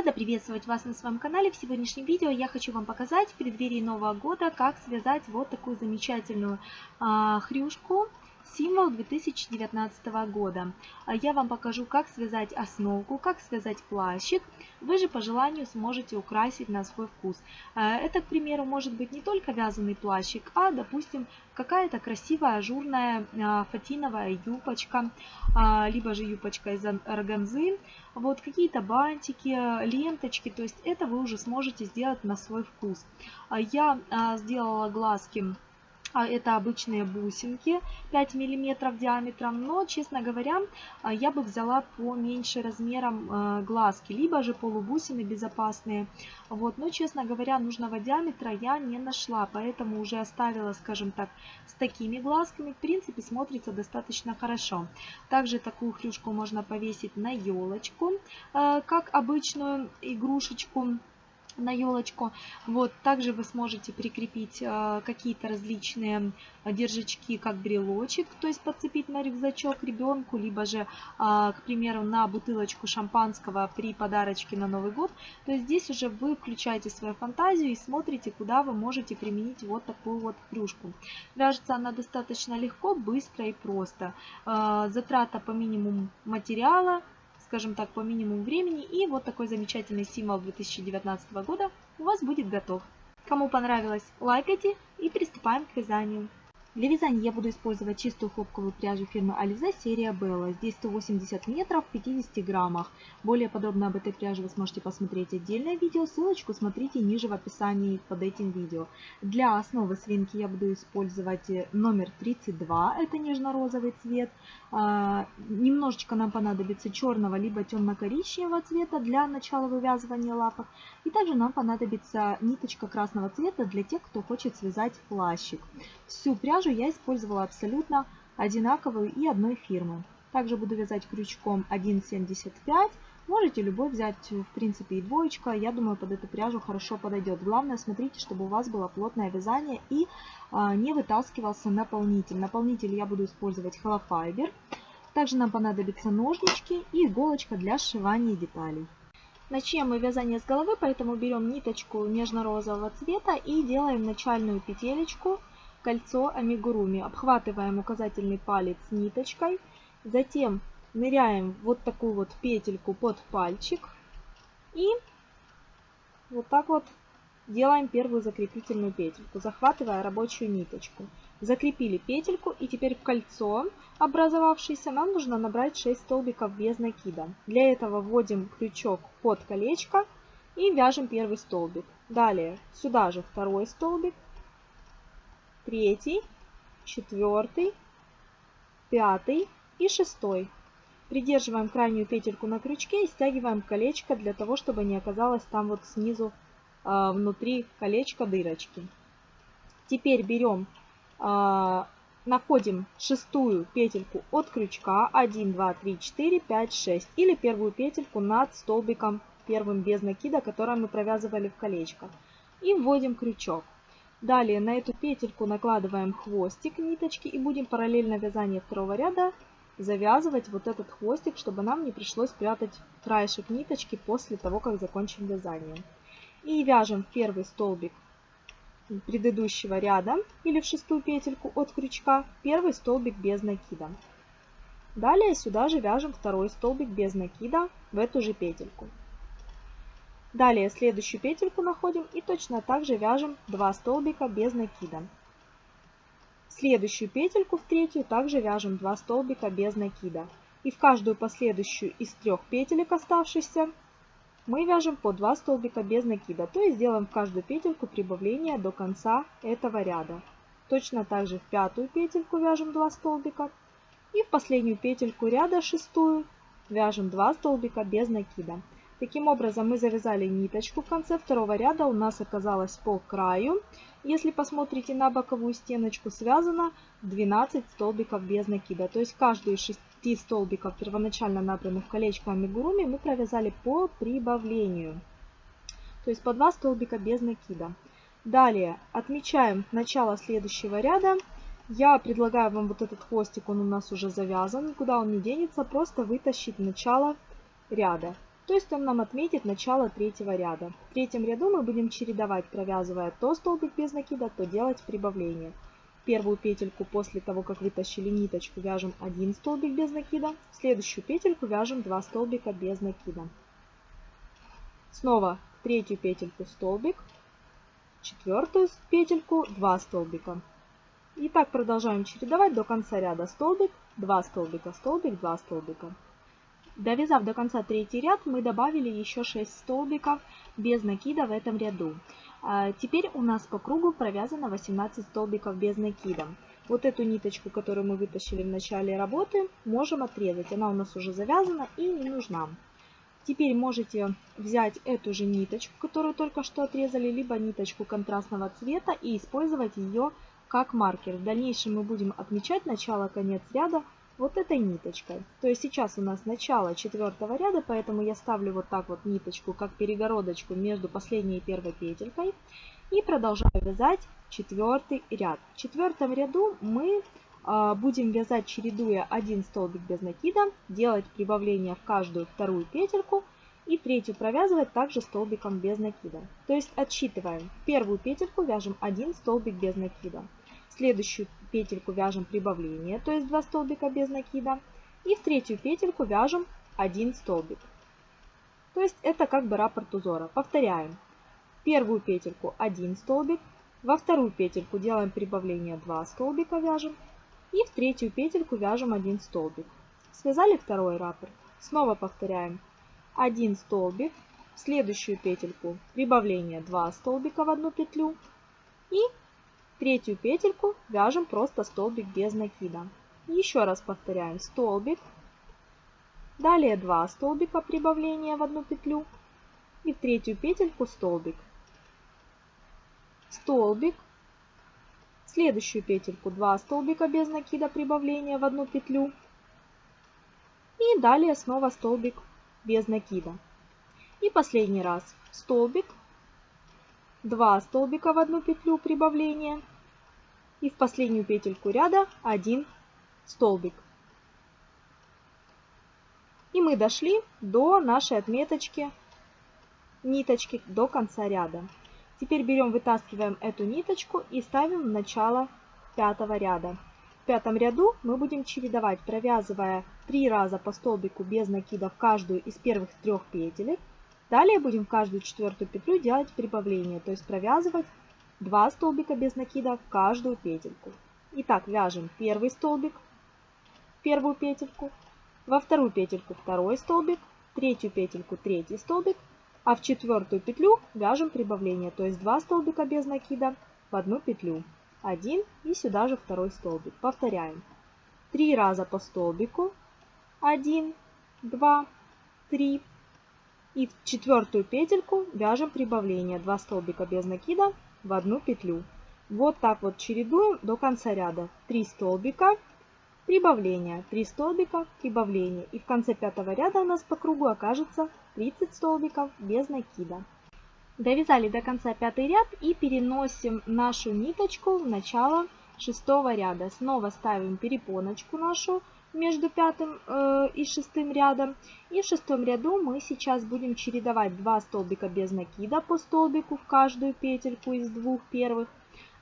Рада приветствовать вас на своем канале. В сегодняшнем видео я хочу вам показать в преддверии Нового года, как связать вот такую замечательную а, хрюшку символ 2019 года. А я вам покажу, как связать основку, как связать плащик. Вы же по желанию сможете украсить на свой вкус. А, это, к примеру, может быть не только вязаный плащик, а, допустим, какая-то красивая ажурная а, фатиновая юбочка, либо же юбочка из органзы, вот какие-то бантики, ленточки, то есть это вы уже сможете сделать на свой вкус. Я сделала глазки это обычные бусинки 5 миллиметров диаметром, но, честно говоря, а, я бы взяла поменьше размером а, глазки, либо же полубусины безопасные. Вот, но, честно говоря, нужного диаметра я не нашла, поэтому уже оставила, скажем так, с такими глазками. В принципе, смотрится достаточно хорошо. Также такую хрюшку можно повесить на елочку, как обычную игрушечку на елочку. Вот, также вы сможете прикрепить э, какие-то различные держачки, как брелочек, то есть подцепить на рюкзачок ребенку, либо же, э, к примеру, на бутылочку шампанского при подарочке на Новый год. То есть здесь уже вы включаете свою фантазию и смотрите, куда вы можете применить вот такую вот кружку. Вяжется она достаточно легко, быстро и просто. Э, затрата по минимуму материала скажем так, по минимуму времени. И вот такой замечательный символ 2019 года у вас будет готов. Кому понравилось, лайкайте и приступаем к вязанию. Для вязания я буду использовать чистую хлопковую пряжу фирмы Alize серия Bella. Здесь 180 метров в 50 граммах. Более подробно об этой пряже вы сможете посмотреть отдельное видео. Ссылочку смотрите ниже в описании под этим видео. Для основы свинки я буду использовать номер 32. Это нежно-розовый цвет. А, немножечко нам понадобится черного либо темно-коричневого цвета для начала вывязывания лапок. И также нам понадобится ниточка красного цвета для тех, кто хочет связать плащик. Всю пряжу пряжу я использовала абсолютно одинаковую и одной фирмы. Также буду вязать крючком 1,75. Можете любой взять, в принципе, и двоечка. Я думаю, под эту пряжу хорошо подойдет. Главное, смотрите, чтобы у вас было плотное вязание и а, не вытаскивался наполнитель. Наполнитель я буду использовать холофайбер. Также нам понадобятся ножнички и иголочка для сшивания деталей. Начнем мы вязание с головы, поэтому берем ниточку нежно-розового цвета и делаем начальную петелечку кольцо амигуруми. Обхватываем указательный палец ниточкой. Затем ныряем вот такую вот петельку под пальчик. И вот так вот делаем первую закрепительную петельку, захватывая рабочую ниточку. Закрепили петельку и теперь в кольцо образовавшееся нам нужно набрать 6 столбиков без накида. Для этого вводим крючок под колечко и вяжем первый столбик. Далее сюда же второй столбик, третий, четвертый, пятый и шестой. Придерживаем крайнюю петельку на крючке и стягиваем колечко для того, чтобы не оказалось там вот снизу э, внутри колечка дырочки. Теперь берем, э, находим шестую петельку от крючка 1, 2, 3, 4, 5, 6 или первую петельку над столбиком первым без накида, который мы провязывали в колечко. И вводим крючок. Далее на эту петельку накладываем хвостик ниточки и будем параллельно вязанию второго ряда завязывать вот этот хвостик, чтобы нам не пришлось прятать краешек ниточки после того, как закончим вязание. И вяжем первый столбик предыдущего ряда или в шестую петельку от крючка, первый столбик без накида. Далее сюда же вяжем второй столбик без накида в эту же петельку. Далее следующую петельку находим и точно так же вяжем 2 столбика без накида. Следующую петельку в третью также вяжем 2 столбика без накида. И в каждую последующую из трех петелек оставшихся мы вяжем по 2 столбика без накида. То есть делаем в каждую петельку прибавление до конца этого ряда. Точно так же в пятую петельку вяжем 2 столбика. И в последнюю петельку ряда шестую вяжем 2 столбика без накида. Таким образом мы завязали ниточку в конце второго ряда, у нас оказалось по краю. Если посмотрите на боковую стеночку, связано 12 столбиков без накида. То есть каждую из 6 столбиков первоначально набранных колечком амигуруми мы провязали по прибавлению. То есть по 2 столбика без накида. Далее отмечаем начало следующего ряда. Я предлагаю вам вот этот хвостик, он у нас уже завязан, никуда он не денется, просто вытащить начало ряда. То есть он нам отметит начало третьего ряда. В третьем ряду мы будем чередовать, провязывая то столбик без накида, то делать прибавление. Первую петельку после того, как вытащили ниточку, вяжем один столбик без накида. В следующую петельку вяжем 2 столбика без накида. Снова третью петельку столбик, четвертую петельку 2 столбика. И так продолжаем чередовать до конца ряда столбик, 2 столбика, столбик, 2 столбика. Довязав до конца третий ряд, мы добавили еще 6 столбиков без накида в этом ряду. А теперь у нас по кругу провязано 18 столбиков без накида. Вот эту ниточку, которую мы вытащили в начале работы, можем отрезать. Она у нас уже завязана и не нужна. Теперь можете взять эту же ниточку, которую только что отрезали, либо ниточку контрастного цвета и использовать ее как маркер. В дальнейшем мы будем отмечать начало-конец ряда вот этой ниточкой. То есть сейчас у нас начало четвертого ряда, поэтому я ставлю вот так вот ниточку, как перегородочку между последней и первой петелькой. И продолжаю вязать четвертый ряд. В четвертом ряду мы а, будем вязать, чередуя один столбик без накида, делать прибавление в каждую вторую петельку и третью провязывать также столбиком без накида. То есть отсчитываем. Первую петельку вяжем один столбик без накида следующую петельку вяжем прибавление, то есть 2 столбика без накида. И в третью петельку вяжем 1 столбик. То есть это как бы раппорт узора. Повторяем. Первую петельку 1 столбик, во вторую петельку делаем прибавление 2 столбика вяжем. И в третью петельку вяжем 1 столбик. Связали второй раппорт. Снова повторяем. 1 столбик, в следующую петельку прибавление 2 столбика в одну петлю. И Третью петельку вяжем просто столбик без накида. Еще раз повторяем столбик. Далее 2 столбика прибавления в одну петлю. И в третью петельку столбик. Столбик. Следующую петельку 2 столбика без накида прибавления в одну петлю. И далее снова столбик без накида. И последний раз столбик, 2 столбика в одну петлю прибавления и в последнюю петельку ряда 1 столбик. И мы дошли до нашей отметочки ниточки до конца ряда. Теперь берем, вытаскиваем эту ниточку и ставим в начало пятого ряда. В пятом ряду мы будем чередовать, провязывая 3 раза по столбику без накида в каждую из первых трех петелек Далее будем в каждую четвертую петлю делать прибавление, то есть провязывать 2 столбика без накида в каждую петельку. Итак, вяжем первый столбик, первую петельку, во вторую петельку второй столбик, третью петельку третий столбик, а в четвертую петлю вяжем прибавление, то есть 2 столбика без накида в одну петлю. Один и сюда же второй столбик. Повторяем. Три раза по столбику. Один, два, три, и в четвертую петельку вяжем прибавление 2 столбика без накида в одну петлю. Вот так вот чередуем до конца ряда. 3 столбика, прибавление, 3 столбика, прибавление. И в конце пятого ряда у нас по кругу окажется 30 столбиков без накида. Довязали до конца пятый ряд и переносим нашу ниточку в начало шестого ряда. Снова ставим перепоночку нашу между пятым э, и шестым рядом. И в шестом ряду мы сейчас будем чередовать 2 столбика без накида по столбику в каждую петельку из двух первых.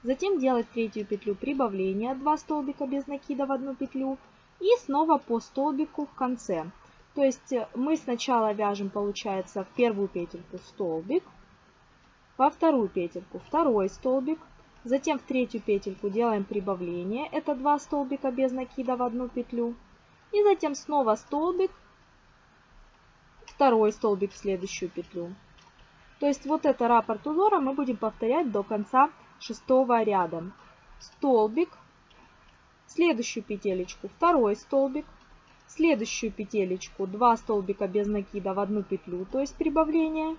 Затем делать третью петлю прибавления 2 столбика без накида в одну петлю. И снова по столбику в конце. То есть э, мы сначала вяжем, получается, в первую петельку столбик, во вторую петельку второй столбик, Затем в третью петельку делаем прибавление. Это 2 столбика без накида в одну петлю. И затем снова столбик, второй столбик в следующую петлю. То есть вот это раппорт узора мы будем повторять до конца шестого ряда. Столбик, следующую петелечку второй столбик, следующую петелечку 2 столбика без накида в одну петлю, то есть прибавление.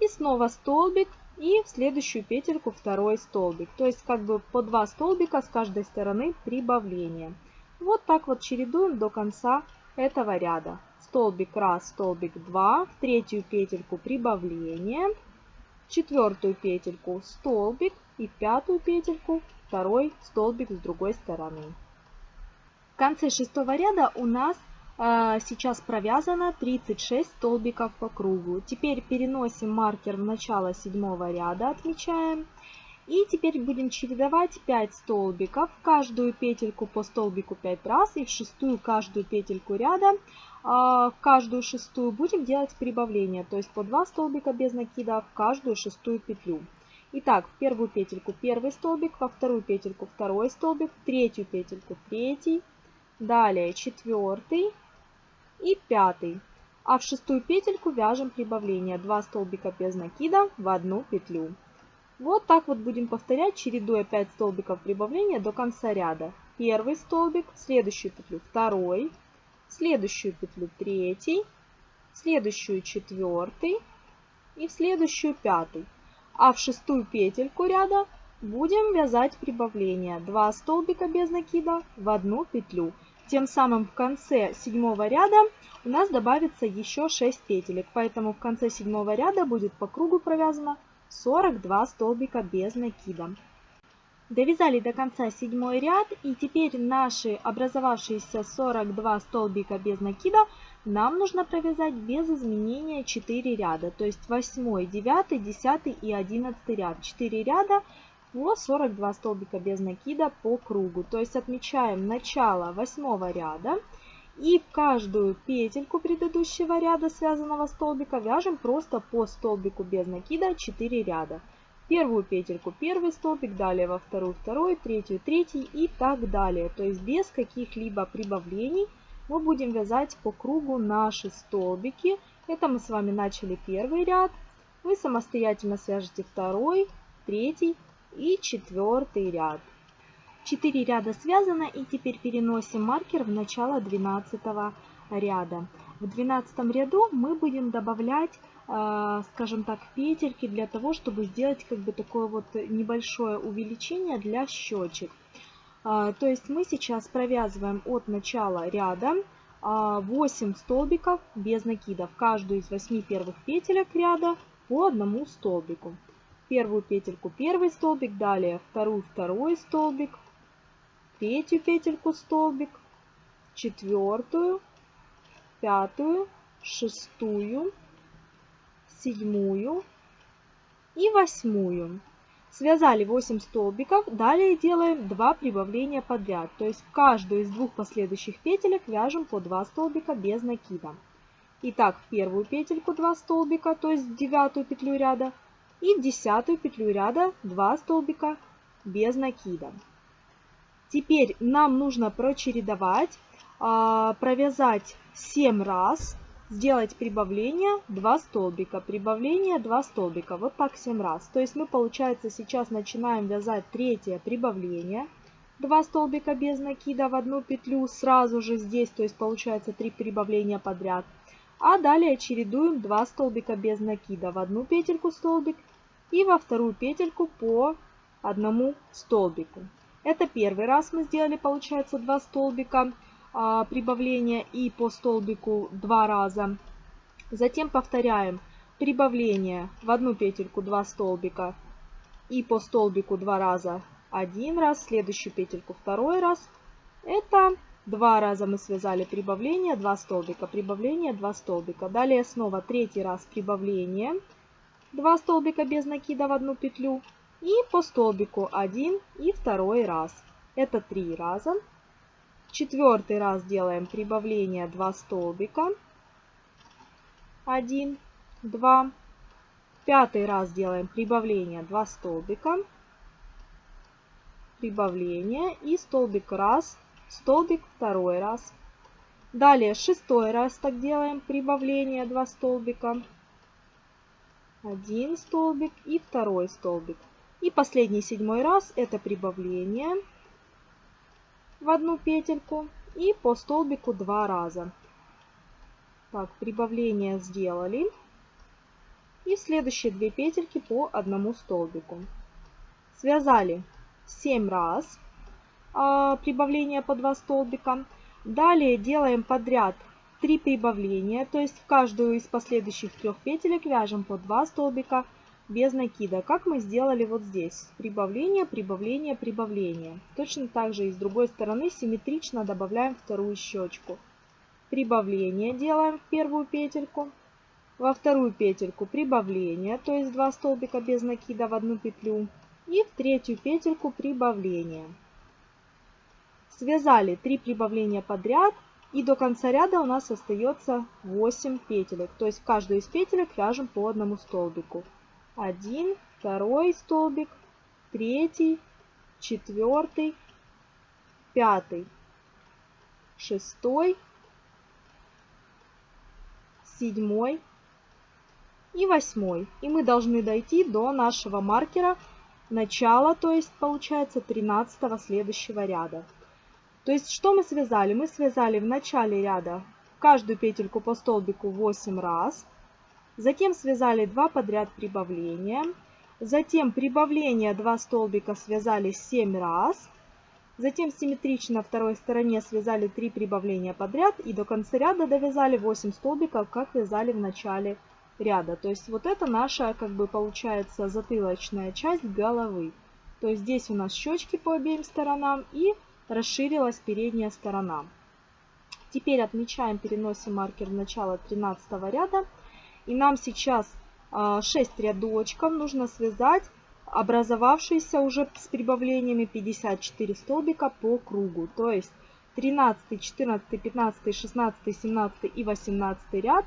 И снова столбик, и в следующую петельку второй столбик. То есть как бы по два столбика с каждой стороны прибавление. Вот так вот чередуем до конца этого ряда. Столбик 1, столбик 2, в третью петельку прибавление, в четвертую петельку столбик и в пятую петельку второй столбик с другой стороны. В конце шестого ряда у нас сейчас провязано 36 столбиков по кругу. Теперь переносим маркер в начало седьмого ряда, отмечаем. И теперь будем чередовать 5 столбиков, каждую петельку по столбику 5 раз и в шестую каждую петельку ряда, а, в каждую шестую будем делать прибавление, то есть по 2 столбика без накида в каждую шестую петлю. Итак, в первую петельку первый столбик, во вторую петельку второй столбик, в третью петельку третий, далее четвертый и пятый. А в шестую петельку вяжем прибавление 2 столбика без накида в одну петлю. Вот так вот будем повторять, чередуя 5 столбиков прибавления до конца ряда. Первый столбик, следующую петлю второй, следующую петлю третий, следующую четвертый и в следующую пятый. А в шестую петельку ряда будем вязать прибавление 2 столбика без накида в одну петлю. Тем самым в конце седьмого ряда у нас добавится еще 6 петелек, поэтому в конце седьмого ряда будет по кругу провязано 42 столбика без накида. Довязали до конца седьмой ряд и теперь наши образовавшиеся 42 столбика без накида нам нужно провязать без изменения 4 ряда, то есть 8, 9, 10 и 11 ряд. 4 ряда по 42 столбика без накида по кругу. То есть отмечаем начало 8 ряда и в каждую петельку предыдущего ряда связанного столбика вяжем просто по столбику без накида 4 ряда. Первую петельку первый столбик, далее во вторую второй, третью третий и так далее. То есть без каких-либо прибавлений мы будем вязать по кругу наши столбики. Это мы с вами начали первый ряд. Вы самостоятельно свяжете второй, третий и четвертый ряд. 4 ряда связано и теперь переносим маркер в начало 12 ряда. В 12 ряду мы будем добавлять, э, скажем так, петельки для того, чтобы сделать как бы такое вот небольшое увеличение для щечек. Э, то есть мы сейчас провязываем от начала ряда 8 э, столбиков без накидов. Каждую из 8 первых петелек ряда по одному столбику. Первую петельку первый столбик, далее вторую второй столбик, третью петельку столбик, четвертую, пятую, шестую, седьмую и восьмую. Связали 8 столбиков, далее делаем 2 прибавления подряд. То есть в каждую из двух последующих петелек вяжем по 2 столбика без накида. Итак, в первую петельку 2 столбика, то есть в девятую петлю ряда, и в десятую петлю ряда 2 столбика без накида. Теперь нам нужно прочередовать, а, провязать 7 раз, сделать прибавление 2 столбика, прибавление 2 столбика. Вот так 7 раз. То есть мы, получается, сейчас начинаем вязать третье прибавление. 2 столбика без накида в одну петлю сразу же здесь, то есть получается 3 прибавления подряд. А далее чередуем 2 столбика без накида в одну петельку столбик и во вторую петельку по одному столбику. Это первый раз мы сделали, получается, два столбика а, прибавления и по столбику два раза. Затем повторяем прибавление в одну петельку 2 столбика и по столбику два раза один раз, следующую петельку второй раз. Это два раза мы связали прибавление, 2 столбика, прибавление, 2 столбика. Далее снова третий раз прибавление, 2 столбика без накида в одну петлю и по столбику один и второй раз. Это три раза. Четвертый раз делаем прибавление 2 столбика. 1, 2. Пятый раз делаем прибавление 2 столбика. Прибавление и столбик раз, столбик второй раз. Далее шестой раз так делаем прибавление 2 столбика. Один столбик и второй столбик. И последний седьмой раз это прибавление в одну петельку и по столбику два раза. Так, прибавление сделали. И следующие две петельки по одному столбику. Связали 7 раз а, прибавление по 2 столбика. Далее делаем подряд 3 прибавления, то есть в каждую из последующих трех петелек вяжем по 2 столбика без накида, как мы сделали вот здесь. Прибавление, прибавление, прибавление. Точно так же и с другой стороны симметрично добавляем вторую щечку. прибавление делаем в первую петельку, во вторую петельку прибавление, то есть 2 столбика без накида в одну петлю, и в третью петельку прибавление. Связали 3 прибавления подряд, и до конца ряда у нас остается 8 петелек. То есть в каждую из петелек вяжем по одному столбику. Один, второй столбик, третий, четвертый, пятый, шестой, седьмой и восьмой. И мы должны дойти до нашего маркера начала, то есть получается 13 следующего ряда. То есть что мы связали? Мы связали в начале ряда каждую петельку по столбику 8 раз. Затем связали 2 подряд прибавления. Затем прибавление 2 столбика связали 7 раз. Затем симметрично второй стороне связали 3 прибавления подряд. И до конца ряда довязали 8 столбиков, как вязали в начале ряда. То есть вот это наша, как бы получается, затылочная часть головы. То есть здесь у нас щечки по обеим сторонам и расширилась передняя сторона. Теперь отмечаем, переносим маркер в начало 13 ряда. И нам сейчас 6 а, рядочков нужно связать образовавшиеся уже с прибавлениями 54 столбика по кругу. То есть 13, 14, 15, 16, 17 и 18 ряд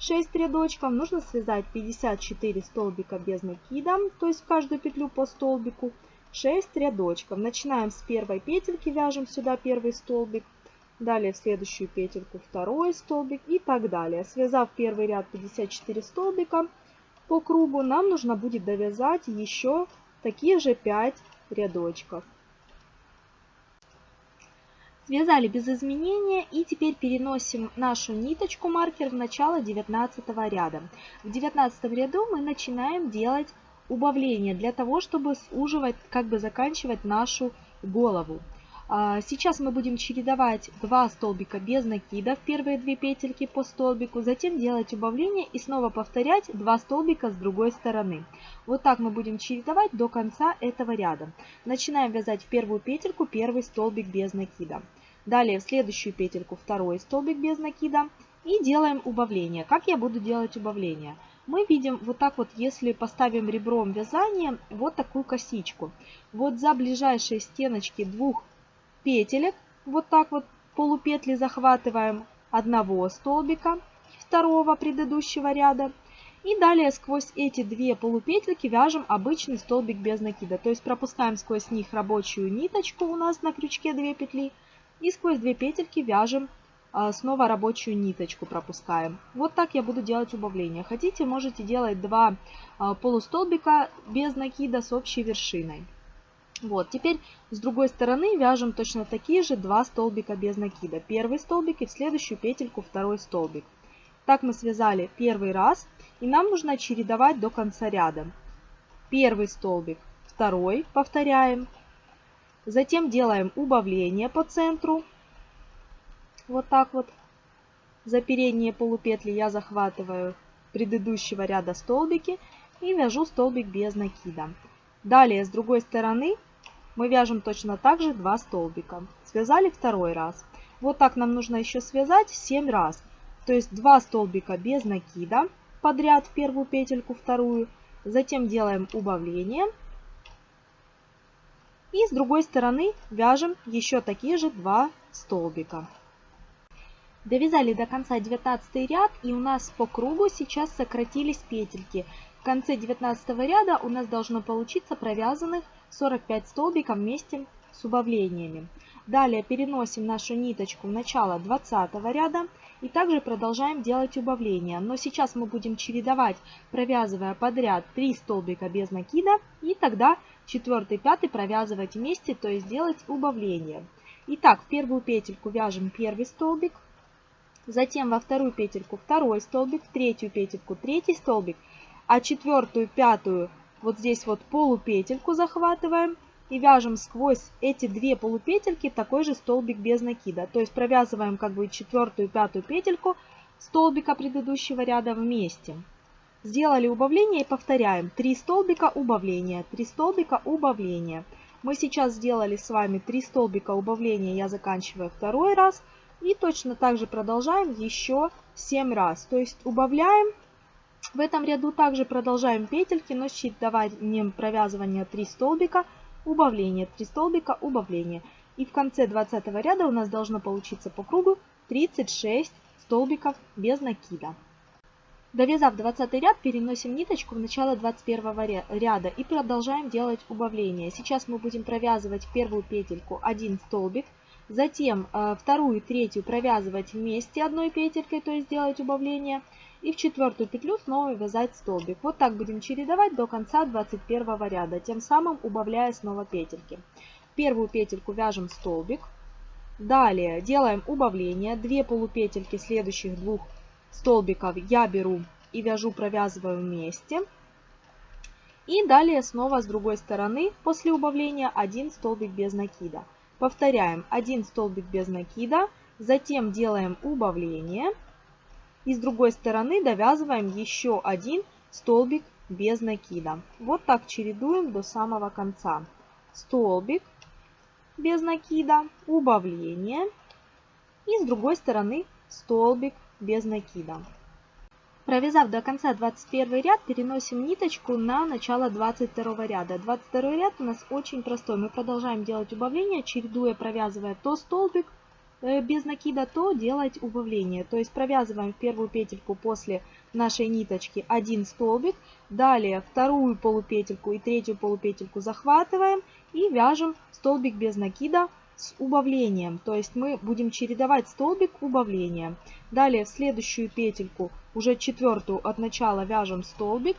6 рядочков нужно связать 54 столбика без накида, то есть в каждую петлю по столбику. 6 рядочков. Начинаем с первой петельки, вяжем сюда первый столбик. Далее в следующую петельку второй столбик и так далее. Связав первый ряд 54 столбика по кругу, нам нужно будет довязать еще такие же 5 рядочков. Связали без изменения и теперь переносим нашу ниточку маркер в начало 19 ряда. В 19 ряду мы начинаем делать убавление для того, чтобы суживать, как бы заканчивать нашу голову. А, сейчас мы будем чередовать 2 столбика без накида в первые две петельки по столбику, затем делать убавление и снова повторять 2 столбика с другой стороны. Вот так мы будем чередовать до конца этого ряда. Начинаем вязать в первую петельку первый столбик без накида. Далее в следующую петельку второй столбик без накида и делаем убавление. Как я буду делать убавление? Мы видим вот так вот, если поставим ребром вязания, вот такую косичку. Вот за ближайшие стеночки двух петелек, вот так вот полупетли захватываем одного столбика второго предыдущего ряда. И далее сквозь эти две полупетельки вяжем обычный столбик без накида. То есть пропускаем сквозь них рабочую ниточку, у нас на крючке 2 петли. И сквозь две петельки вяжем снова рабочую ниточку пропускаем. Вот так я буду делать убавление. Хотите, можете делать два а, полустолбика без накида с общей вершиной. Вот, теперь с другой стороны вяжем точно такие же два столбика без накида. Первый столбик и в следующую петельку второй столбик. Так мы связали первый раз, и нам нужно чередовать до конца ряда. Первый столбик, второй, повторяем. Затем делаем убавление по центру, вот так вот. За передние полупетли я захватываю предыдущего ряда столбики и вяжу столбик без накида. Далее с другой стороны мы вяжем точно так же 2 столбика. Связали второй раз. Вот так нам нужно еще связать 7 раз. То есть 2 столбика без накида подряд в первую петельку, вторую. Затем делаем убавление. И с другой стороны вяжем еще такие же 2 столбика. Довязали до конца 19 ряд и у нас по кругу сейчас сократились петельки. В конце 19 ряда у нас должно получиться провязанных 45 столбиков вместе с убавлениями. Далее переносим нашу ниточку в начало 20 ряда и также продолжаем делать убавления. Но сейчас мы будем чередовать, провязывая подряд 3 столбика без накида и тогда 4 5 провязывать вместе, то есть делать убавление. Итак, в первую петельку вяжем первый столбик, затем во вторую петельку второй столбик, в третью петельку третий столбик, а четвертую, пятую вот здесь вот полупетельку захватываем и вяжем сквозь эти две полупетельки такой же столбик без накида. То есть провязываем как бы четвертую, пятую петельку столбика предыдущего ряда вместе. Сделали убавление и повторяем. 3 столбика убавления, 3 столбика убавления. Мы сейчас сделали с вами 3 столбика убавления, я заканчиваю второй раз. И точно так же продолжаем еще 7 раз. То есть убавляем. В этом ряду также продолжаем петельки, но чередованием провязывания 3 столбика, убавление, 3 столбика, убавление. И в конце 20 ряда у нас должно получиться по кругу 36 столбиков без накида. Довязав 20 ряд, переносим ниточку в начало 21 ряда и продолжаем делать убавление. Сейчас мы будем провязывать первую петельку 1 столбик, затем э, вторую и третью провязывать вместе одной петелькой, то есть делать убавление, и в четвертую петлю снова вязать столбик. Вот так будем чередовать до конца 21 ряда, тем самым убавляя снова петельки. Первую петельку вяжем столбик, далее делаем убавление, 2 полупетельки следующих двух столбиков я беру и вяжу, провязываю вместе. И далее снова с другой стороны после убавления один столбик без накида. Повторяем один столбик без накида, затем делаем убавление. И с другой стороны довязываем еще один столбик без накида. Вот так чередуем до самого конца. Столбик без накида, убавление. И с другой стороны столбик без накида. Провязав до конца 21 ряд, переносим ниточку на начало 22 ряда. 22 ряд у нас очень простой. Мы продолжаем делать убавление, чередуя, провязывая то столбик э, без накида, то делать убавление. То есть провязываем первую петельку после нашей ниточки один столбик, далее вторую полупетельку и третью полупетельку захватываем и вяжем столбик без накида с убавлением. То есть мы будем чередовать столбик убавления. Далее в следующую петельку, уже четвертую от начала вяжем столбик.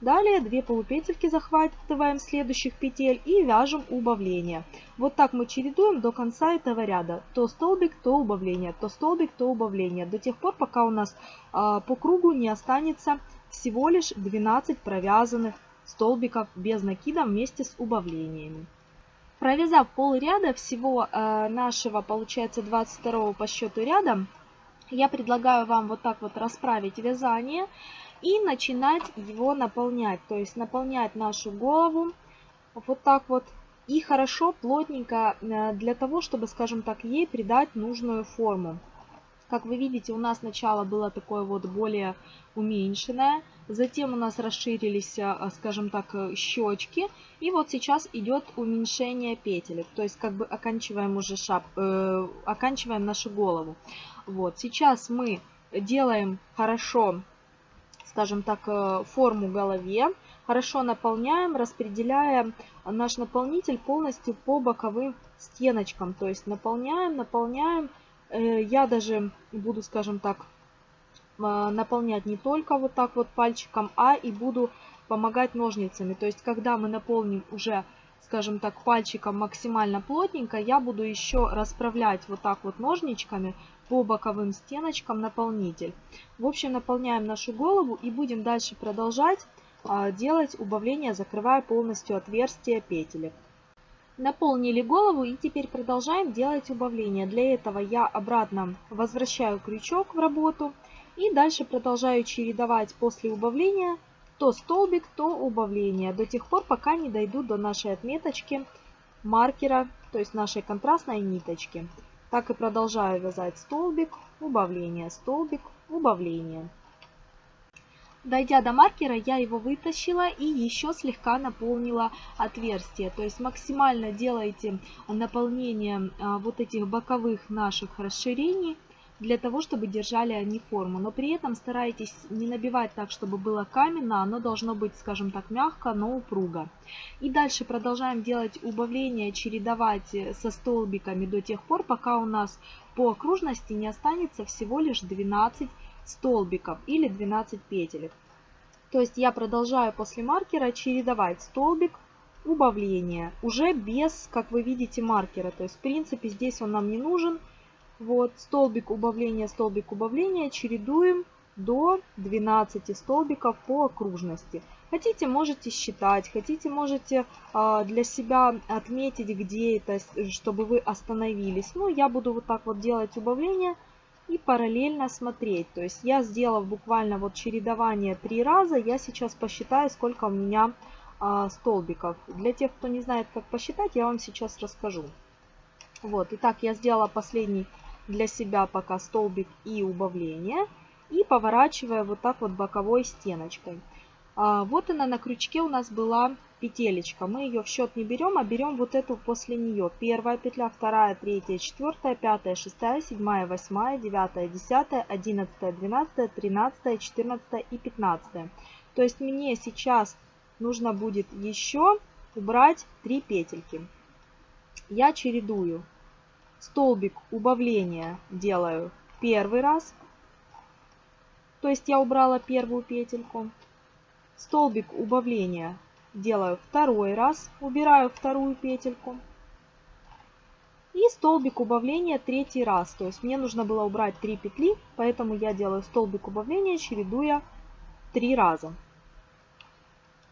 Далее 2 полупетельки захватываем следующих петель и вяжем убавление. Вот так мы чередуем до конца этого ряда. То столбик, то убавление, то столбик, то убавление. До тех пор, пока у нас э, по кругу не останется всего лишь 12 провязанных столбиков без накида вместе с убавлениями. Провязав пол ряда всего э, нашего, получается, 22 по счету ряда, я предлагаю вам вот так вот расправить вязание и начинать его наполнять. То есть наполнять нашу голову вот так вот и хорошо, плотненько, э, для того, чтобы, скажем так, ей придать нужную форму. Как вы видите, у нас начало было такое вот более уменьшенное. Затем у нас расширились, э, скажем так, э, щечки. И вот сейчас идет уменьшение петелек. То есть как бы оканчиваем уже шап, э, оканчиваем нашу голову. Вот сейчас мы делаем хорошо, скажем так, э, форму голове. Хорошо наполняем, распределяя наш наполнитель полностью по боковым стеночкам. То есть наполняем, наполняем Э, я даже буду, скажем так, а, наполнять не только вот так вот пальчиком, а и буду помогать ножницами. То есть, когда мы наполним уже, скажем так, пальчиком максимально плотненько, я буду еще расправлять вот так вот ножничками по боковым стеночкам наполнитель. В общем, наполняем нашу голову и будем дальше продолжать а, делать убавление, закрывая полностью отверстие петелек. Наполнили голову и теперь продолжаем делать убавление. Для этого я обратно возвращаю крючок в работу и дальше продолжаю чередовать после убавления то столбик, то убавление до тех пор, пока не дойду до нашей отметочки маркера, то есть нашей контрастной ниточки. Так и продолжаю вязать столбик, убавление, столбик, убавление. Дойдя до маркера, я его вытащила и еще слегка наполнила отверстие. То есть максимально делайте наполнение а, вот этих боковых наших расширений для того, чтобы держали они форму. Но при этом старайтесь не набивать так, чтобы было каменно, оно должно быть, скажем так, мягко, но упруго. И дальше продолжаем делать убавление, чередовать со столбиками до тех пор, пока у нас по окружности не останется всего лишь 12 столбиков или 12 петелек. То есть я продолжаю после маркера чередовать столбик, убавление, уже без, как вы видите, маркера. То есть, в принципе, здесь он нам не нужен. Вот, столбик, убавление, столбик, убавление, чередуем до 12 столбиков по окружности. Хотите, можете считать, хотите, можете э, для себя отметить, где это, чтобы вы остановились. Ну, я буду вот так вот делать убавление и параллельно смотреть. То есть я сделав буквально вот чередование три раза, я сейчас посчитаю, сколько у меня а, столбиков. Для тех, кто не знает, как посчитать, я вам сейчас расскажу. Вот, итак, я сделала последний для себя пока столбик и убавление. И поворачивая вот так вот боковой стеночкой. А, вот она на крючке у нас была петелечка. Мы ее в счет не берем, а берем вот эту после нее. Первая петля, вторая, третья, четвертая, пятая, шестая, седьмая, восьмая, девятая, десятая, одиннадцатая, двенадцатая, тринадцатая, четырнадцатая и пятнадцатая. То есть мне сейчас нужно будет еще убрать 3 петельки. Я чередую. Столбик убавления делаю первый раз. То есть я убрала первую петельку. Столбик убавления делаю второй раз, убираю вторую петельку. И столбик убавления третий раз. То есть мне нужно было убрать 3 петли, поэтому я делаю столбик убавления, чередуя 3 раза.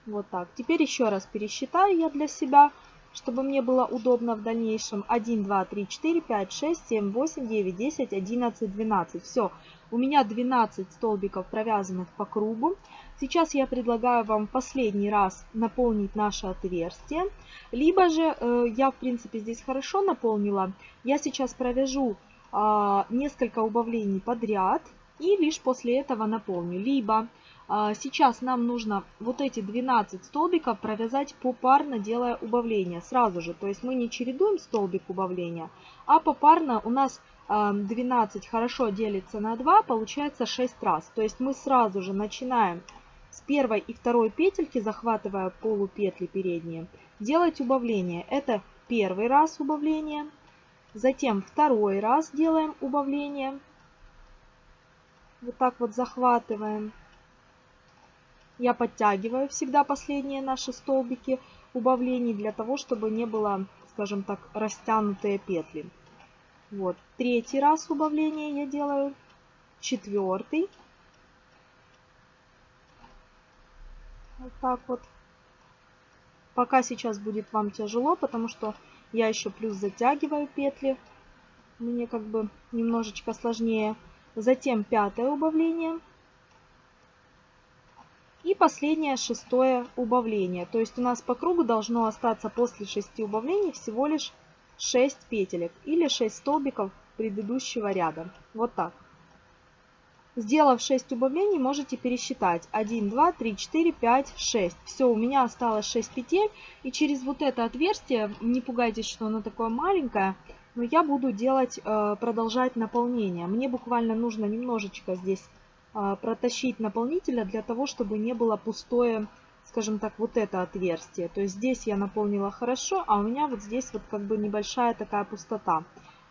Вот так. Теперь еще раз пересчитаю я для себя, чтобы мне было удобно в дальнейшем. 1, 2, 3, 4, 5, 6, 7, 8, 9, 10, 11, 12. Все, у меня 12 столбиков провязанных по кругу. Сейчас я предлагаю вам последний раз наполнить наше отверстие. Либо же, э, я в принципе здесь хорошо наполнила, я сейчас провяжу э, несколько убавлений подряд и лишь после этого наполню. Либо сейчас нам нужно вот эти 12 столбиков провязать попарно, делая убавление сразу же. То есть мы не чередуем столбик убавления, а попарно у нас 12 хорошо делится на 2, получается 6 раз. То есть мы сразу же начинаем с первой и второй петельки, захватывая полупетли передние, делать убавление. Это первый раз убавление, затем второй раз делаем убавление. Вот так вот захватываем. Я подтягиваю всегда последние наши столбики убавлений для того, чтобы не было, скажем так, растянутые петли. Вот, третий раз убавление я делаю, четвертый, Вот так вот. Пока сейчас будет вам тяжело, потому что я еще плюс затягиваю петли. Мне как бы немножечко сложнее. Затем пятое убавление. И последнее шестое убавление. То есть у нас по кругу должно остаться после шести убавлений всего лишь 6 петелек или 6 столбиков предыдущего ряда. Вот так. Сделав 6 убавлений, можете пересчитать. 1, 2, 3, 4, 5, 6. Все, у меня осталось 6 петель. И через вот это отверстие, не пугайтесь, что оно такое маленькое, но я буду делать, э, продолжать наполнение. Мне буквально нужно немножечко здесь протащить наполнителя для того, чтобы не было пустое, скажем так, вот это отверстие. То есть здесь я наполнила хорошо, а у меня вот здесь вот как бы небольшая такая пустота.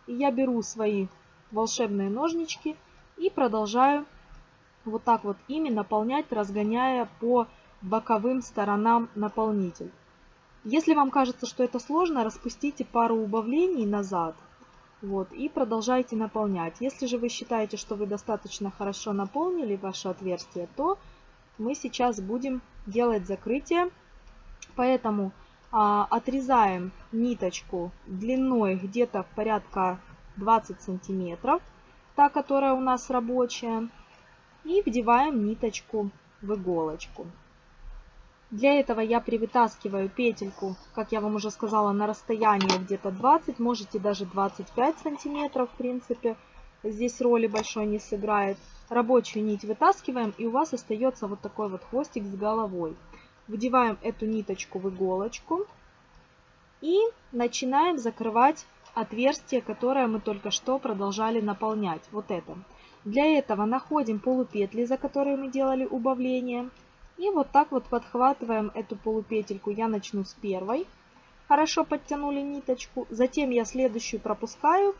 И я беру свои волшебные ножнички и продолжаю вот так вот ими наполнять, разгоняя по боковым сторонам наполнитель. Если вам кажется, что это сложно, распустите пару убавлений назад вот, и продолжайте наполнять. Если же вы считаете, что вы достаточно хорошо наполнили ваше отверстие, то мы сейчас будем делать закрытие. Поэтому а, отрезаем ниточку длиной где-то порядка 20 сантиметров та, которая у нас рабочая, и вдеваем ниточку в иголочку. Для этого я привытаскиваю петельку, как я вам уже сказала, на расстояние где-то 20, можете даже 25 сантиметров, в принципе. Здесь роли большой не сыграет. Рабочую нить вытаскиваем, и у вас остается вот такой вот хвостик с головой. Вдеваем эту ниточку в иголочку и начинаем закрывать отверстие, которое мы только что продолжали наполнять. Вот это. Для этого находим полупетли, за которые мы делали убавление. И вот так вот подхватываем эту полупетельку. Я начну с первой. Хорошо подтянули ниточку. Затем я следующую пропускаю.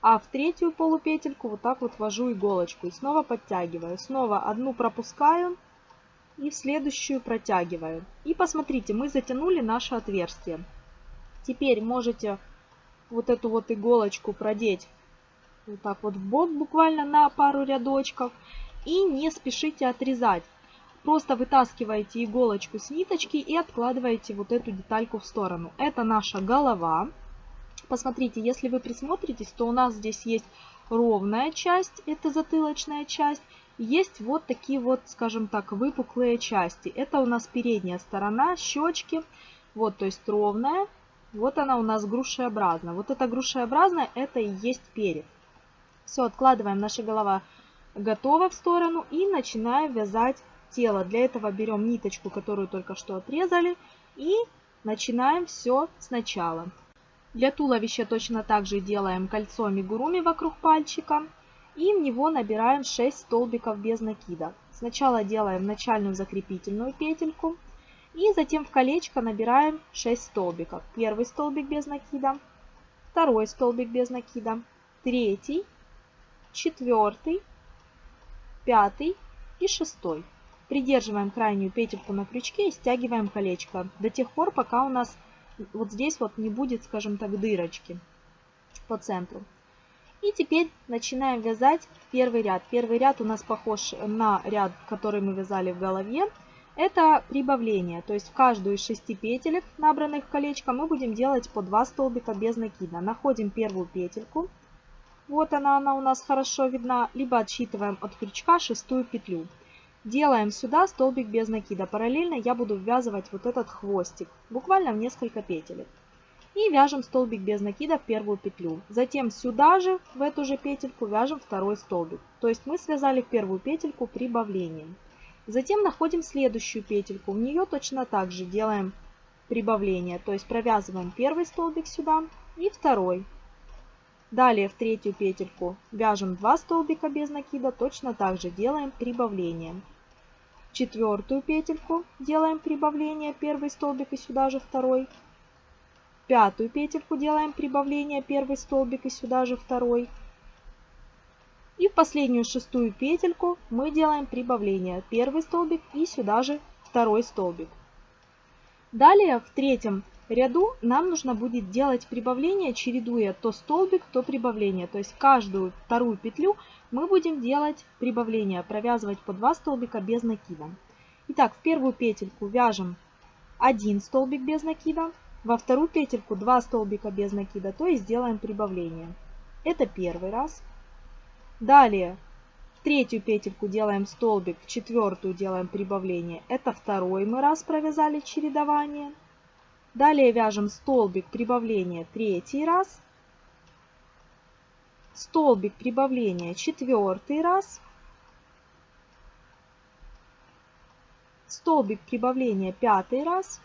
А в третью полупетельку вот так вот ввожу иголочку. И снова подтягиваю. Снова одну пропускаю. И в следующую протягиваю. И посмотрите, мы затянули наше отверстие. Теперь можете вот эту вот иголочку продеть вот так вот в бок буквально на пару рядочков. И не спешите отрезать. Просто вытаскиваете иголочку с ниточки и откладываете вот эту детальку в сторону. Это наша голова. Посмотрите, если вы присмотритесь, то у нас здесь есть ровная часть, это затылочная часть. Есть вот такие вот, скажем так, выпуклые части. Это у нас передняя сторона, щечки. Вот, то есть ровная. Вот она у нас грушеобразная. Вот эта грушеобразная, это и есть перед. Все, откладываем, наша голова готова в сторону и начинаем вязать тело. Для этого берем ниточку, которую только что отрезали и начинаем все сначала. Для туловища точно так же делаем кольцо амигуруми вокруг пальчика и в него набираем 6 столбиков без накида. Сначала делаем начальную закрепительную петельку и затем в колечко набираем 6 столбиков. Первый столбик без накида, второй столбик без накида, третий, четвертый, пятый и шестой. Придерживаем крайнюю петельку на крючке и стягиваем колечко до тех пор, пока у нас вот здесь вот не будет, скажем так, дырочки по центру. И теперь начинаем вязать первый ряд. Первый ряд у нас похож на ряд, который мы вязали в голове. Это прибавление, то есть в каждую из шести петелек, набранных колечком, мы будем делать по 2 столбика без накида. Находим первую петельку, вот она, она у нас хорошо видна, либо отсчитываем от крючка шестую петлю. Делаем сюда столбик без накида. Параллельно я буду ввязывать вот этот хвостик, буквально в несколько петелек. И вяжем столбик без накида в первую петлю. Затем сюда же, в эту же петельку, вяжем второй столбик. То есть мы связали в первую петельку прибавлением. Затем находим следующую петельку. В нее точно так же делаем прибавление. То есть провязываем первый столбик сюда и второй. Далее в третью петельку вяжем 2 столбика без накида, точно так же делаем прибавление. Четвертую петельку делаем прибавление, первый столбик и сюда же второй. Пятую петельку делаем прибавление, первый столбик и сюда же второй. И в последнюю шестую петельку мы делаем прибавление, первый столбик и сюда же второй столбик. Далее в третьем ряду нам нужно будет делать прибавление, чередуя то столбик, то прибавление. То есть каждую вторую петлю мы будем делать прибавление, провязывать по 2 столбика без накида. Итак, в первую петельку вяжем 1 столбик без накида, во вторую петельку 2 столбика без накида, то есть делаем прибавление. Это первый раз. Далее в третью петельку делаем столбик, в четвертую делаем прибавление. Это второй мы раз провязали чередование. Далее вяжем столбик прибавления третий раз, столбик прибавления четвертый раз, столбик прибавления пятый раз.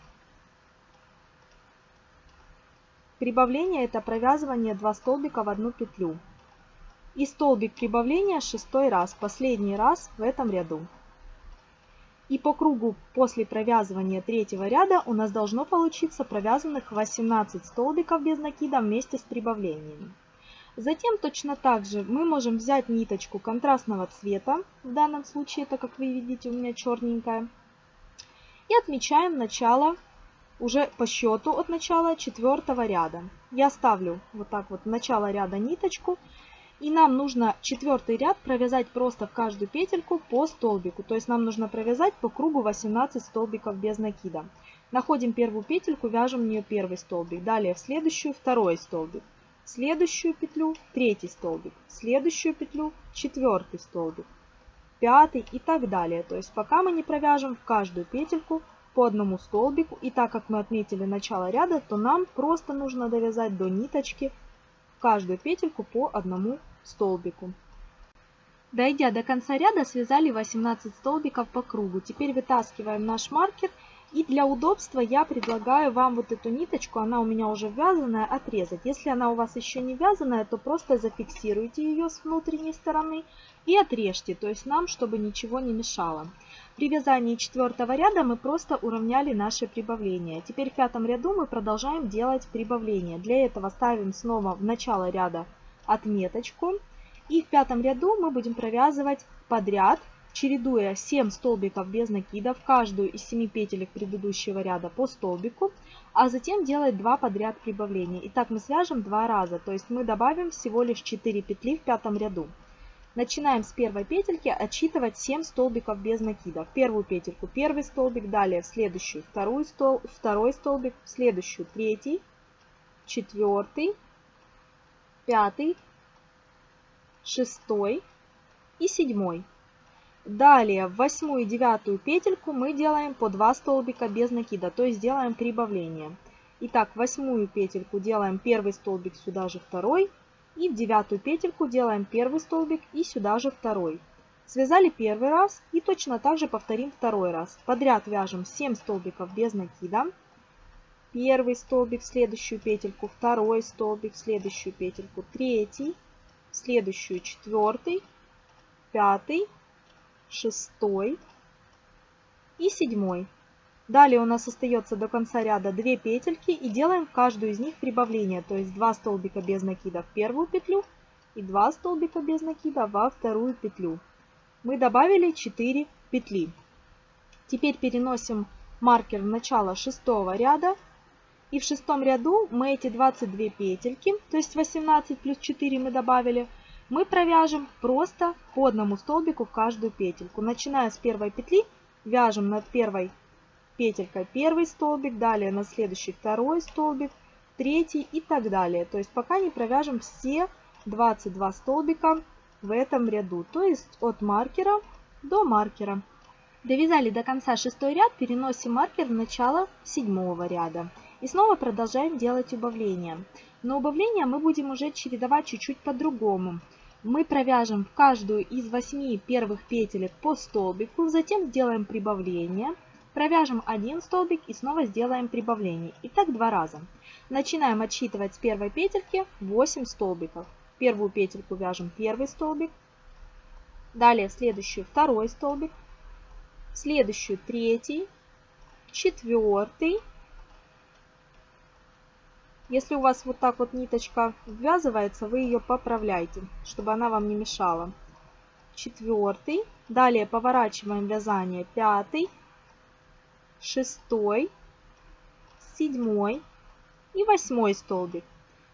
Прибавление это провязывание 2 столбика в одну петлю. И столбик прибавления шестой раз, последний раз в этом ряду. И по кругу после провязывания третьего ряда у нас должно получиться провязанных 18 столбиков без накида вместе с прибавлениями. Затем точно так же мы можем взять ниточку контрастного цвета, в данном случае это, как вы видите, у меня черненькая, и отмечаем начало уже по счету от начала четвертого ряда. Я ставлю вот так вот начало ряда ниточку и нам нужно четвертый ряд провязать просто в каждую петельку по столбику. То есть нам нужно провязать по кругу 18 столбиков без накида. Находим первую петельку, вяжем в нее первый столбик. Далее в следующую второй столбик. В следующую петлю третий столбик. В следующую петлю четвертый столбик. Пятый и так далее. То есть пока мы не провяжем в каждую петельку по одному столбику. И так как мы отметили начало ряда, то нам просто нужно довязать до ниточки каждую петельку по одному столбику. Дойдя до конца ряда, связали 18 столбиков по кругу. Теперь вытаскиваем наш маркер. И для удобства я предлагаю вам вот эту ниточку, она у меня уже вязаная, отрезать. Если она у вас еще не вязаная, то просто зафиксируйте ее с внутренней стороны и отрежьте, то есть нам, чтобы ничего не мешало. При вязании четвертого ряда мы просто уравняли наши прибавления. Теперь в пятом ряду мы продолжаем делать прибавления. Для этого ставим снова в начало ряда отметочку. И в пятом ряду мы будем провязывать подряд, чередуя 7 столбиков без накида в каждую из 7 петелек предыдущего ряда по столбику, а затем делать 2 подряд прибавления. Итак, мы свяжем 2 раза, то есть мы добавим всего лишь 4 петли в пятом ряду. Начинаем с первой петельки отсчитывать 7 столбиков без накида. В первую петельку первый столбик, далее в следующую вторую стол, второй столбик, в следующую третий, четвертый, пятый, шестой и седьмой. Далее в восьмую и девятую петельку мы делаем по 2 столбика без накида, то есть делаем прибавление. Итак, восьмую петельку делаем первый столбик, сюда же второй, И в девятую петельку делаем первый столбик и сюда же второй. Связали первый раз и точно так же повторим второй раз. Подряд вяжем 7 столбиков без накида. Первый столбик в следующую петельку, второй столбик в следующую петельку, третий, в следующую четвертый, пятый, шестой и седьмой. Далее у нас остается до конца ряда 2 петельки и делаем в каждую из них прибавление, то есть 2 столбика без накида в первую петлю и 2 столбика без накида во вторую петлю. Мы добавили 4 петли. Теперь переносим маркер в начало шестого ряда. И в шестом ряду мы эти 22 петельки, то есть 18 плюс 4 мы добавили, мы провяжем просто по одному столбику в каждую петельку. Начиная с первой петли, вяжем над первой петелька первый столбик, далее на следующий второй столбик, третий и так далее. То есть пока не провяжем все 22 столбика в этом ряду, то есть от маркера до маркера. Довязали до конца шестой ряд, переносим маркер в начало седьмого ряда. И снова продолжаем делать убавления. Но убавления мы будем уже чередовать чуть-чуть по-другому. Мы провяжем в каждую из 8 первых петелек по столбику, затем сделаем прибавление, Провяжем один столбик и снова сделаем прибавление. И так два раза. Начинаем отсчитывать с первой петельки 8 столбиков. Первую петельку вяжем первый столбик. Далее в следующую второй столбик. В следующую третий, четвертый. Если у вас вот так вот ниточка ввязывается, вы ее поправляйте, чтобы она вам не мешала. Четвертый. Далее поворачиваем вязание пятый шестой, седьмой и восьмой столбик.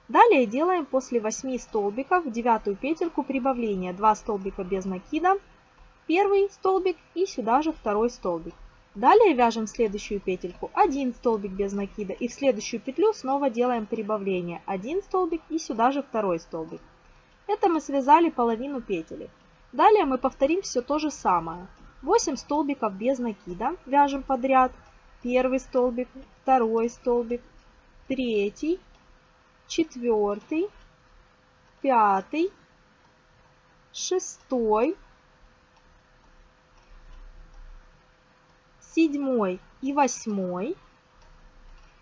Далее делаем после 8 столбиков девятую петельку прибавления. 2 столбика без накида, первый столбик и сюда же второй столбик. Далее вяжем следующую петельку 1 столбик без накида и в следующую петлю снова делаем прибавление 1 столбик и сюда же второй столбик. Это мы связали половину петель. Далее мы повторим все то же самое. 8 столбиков без накида вяжем подряд. Первый столбик, второй столбик, третий, четвертый, пятый, шестой, седьмой и восьмой.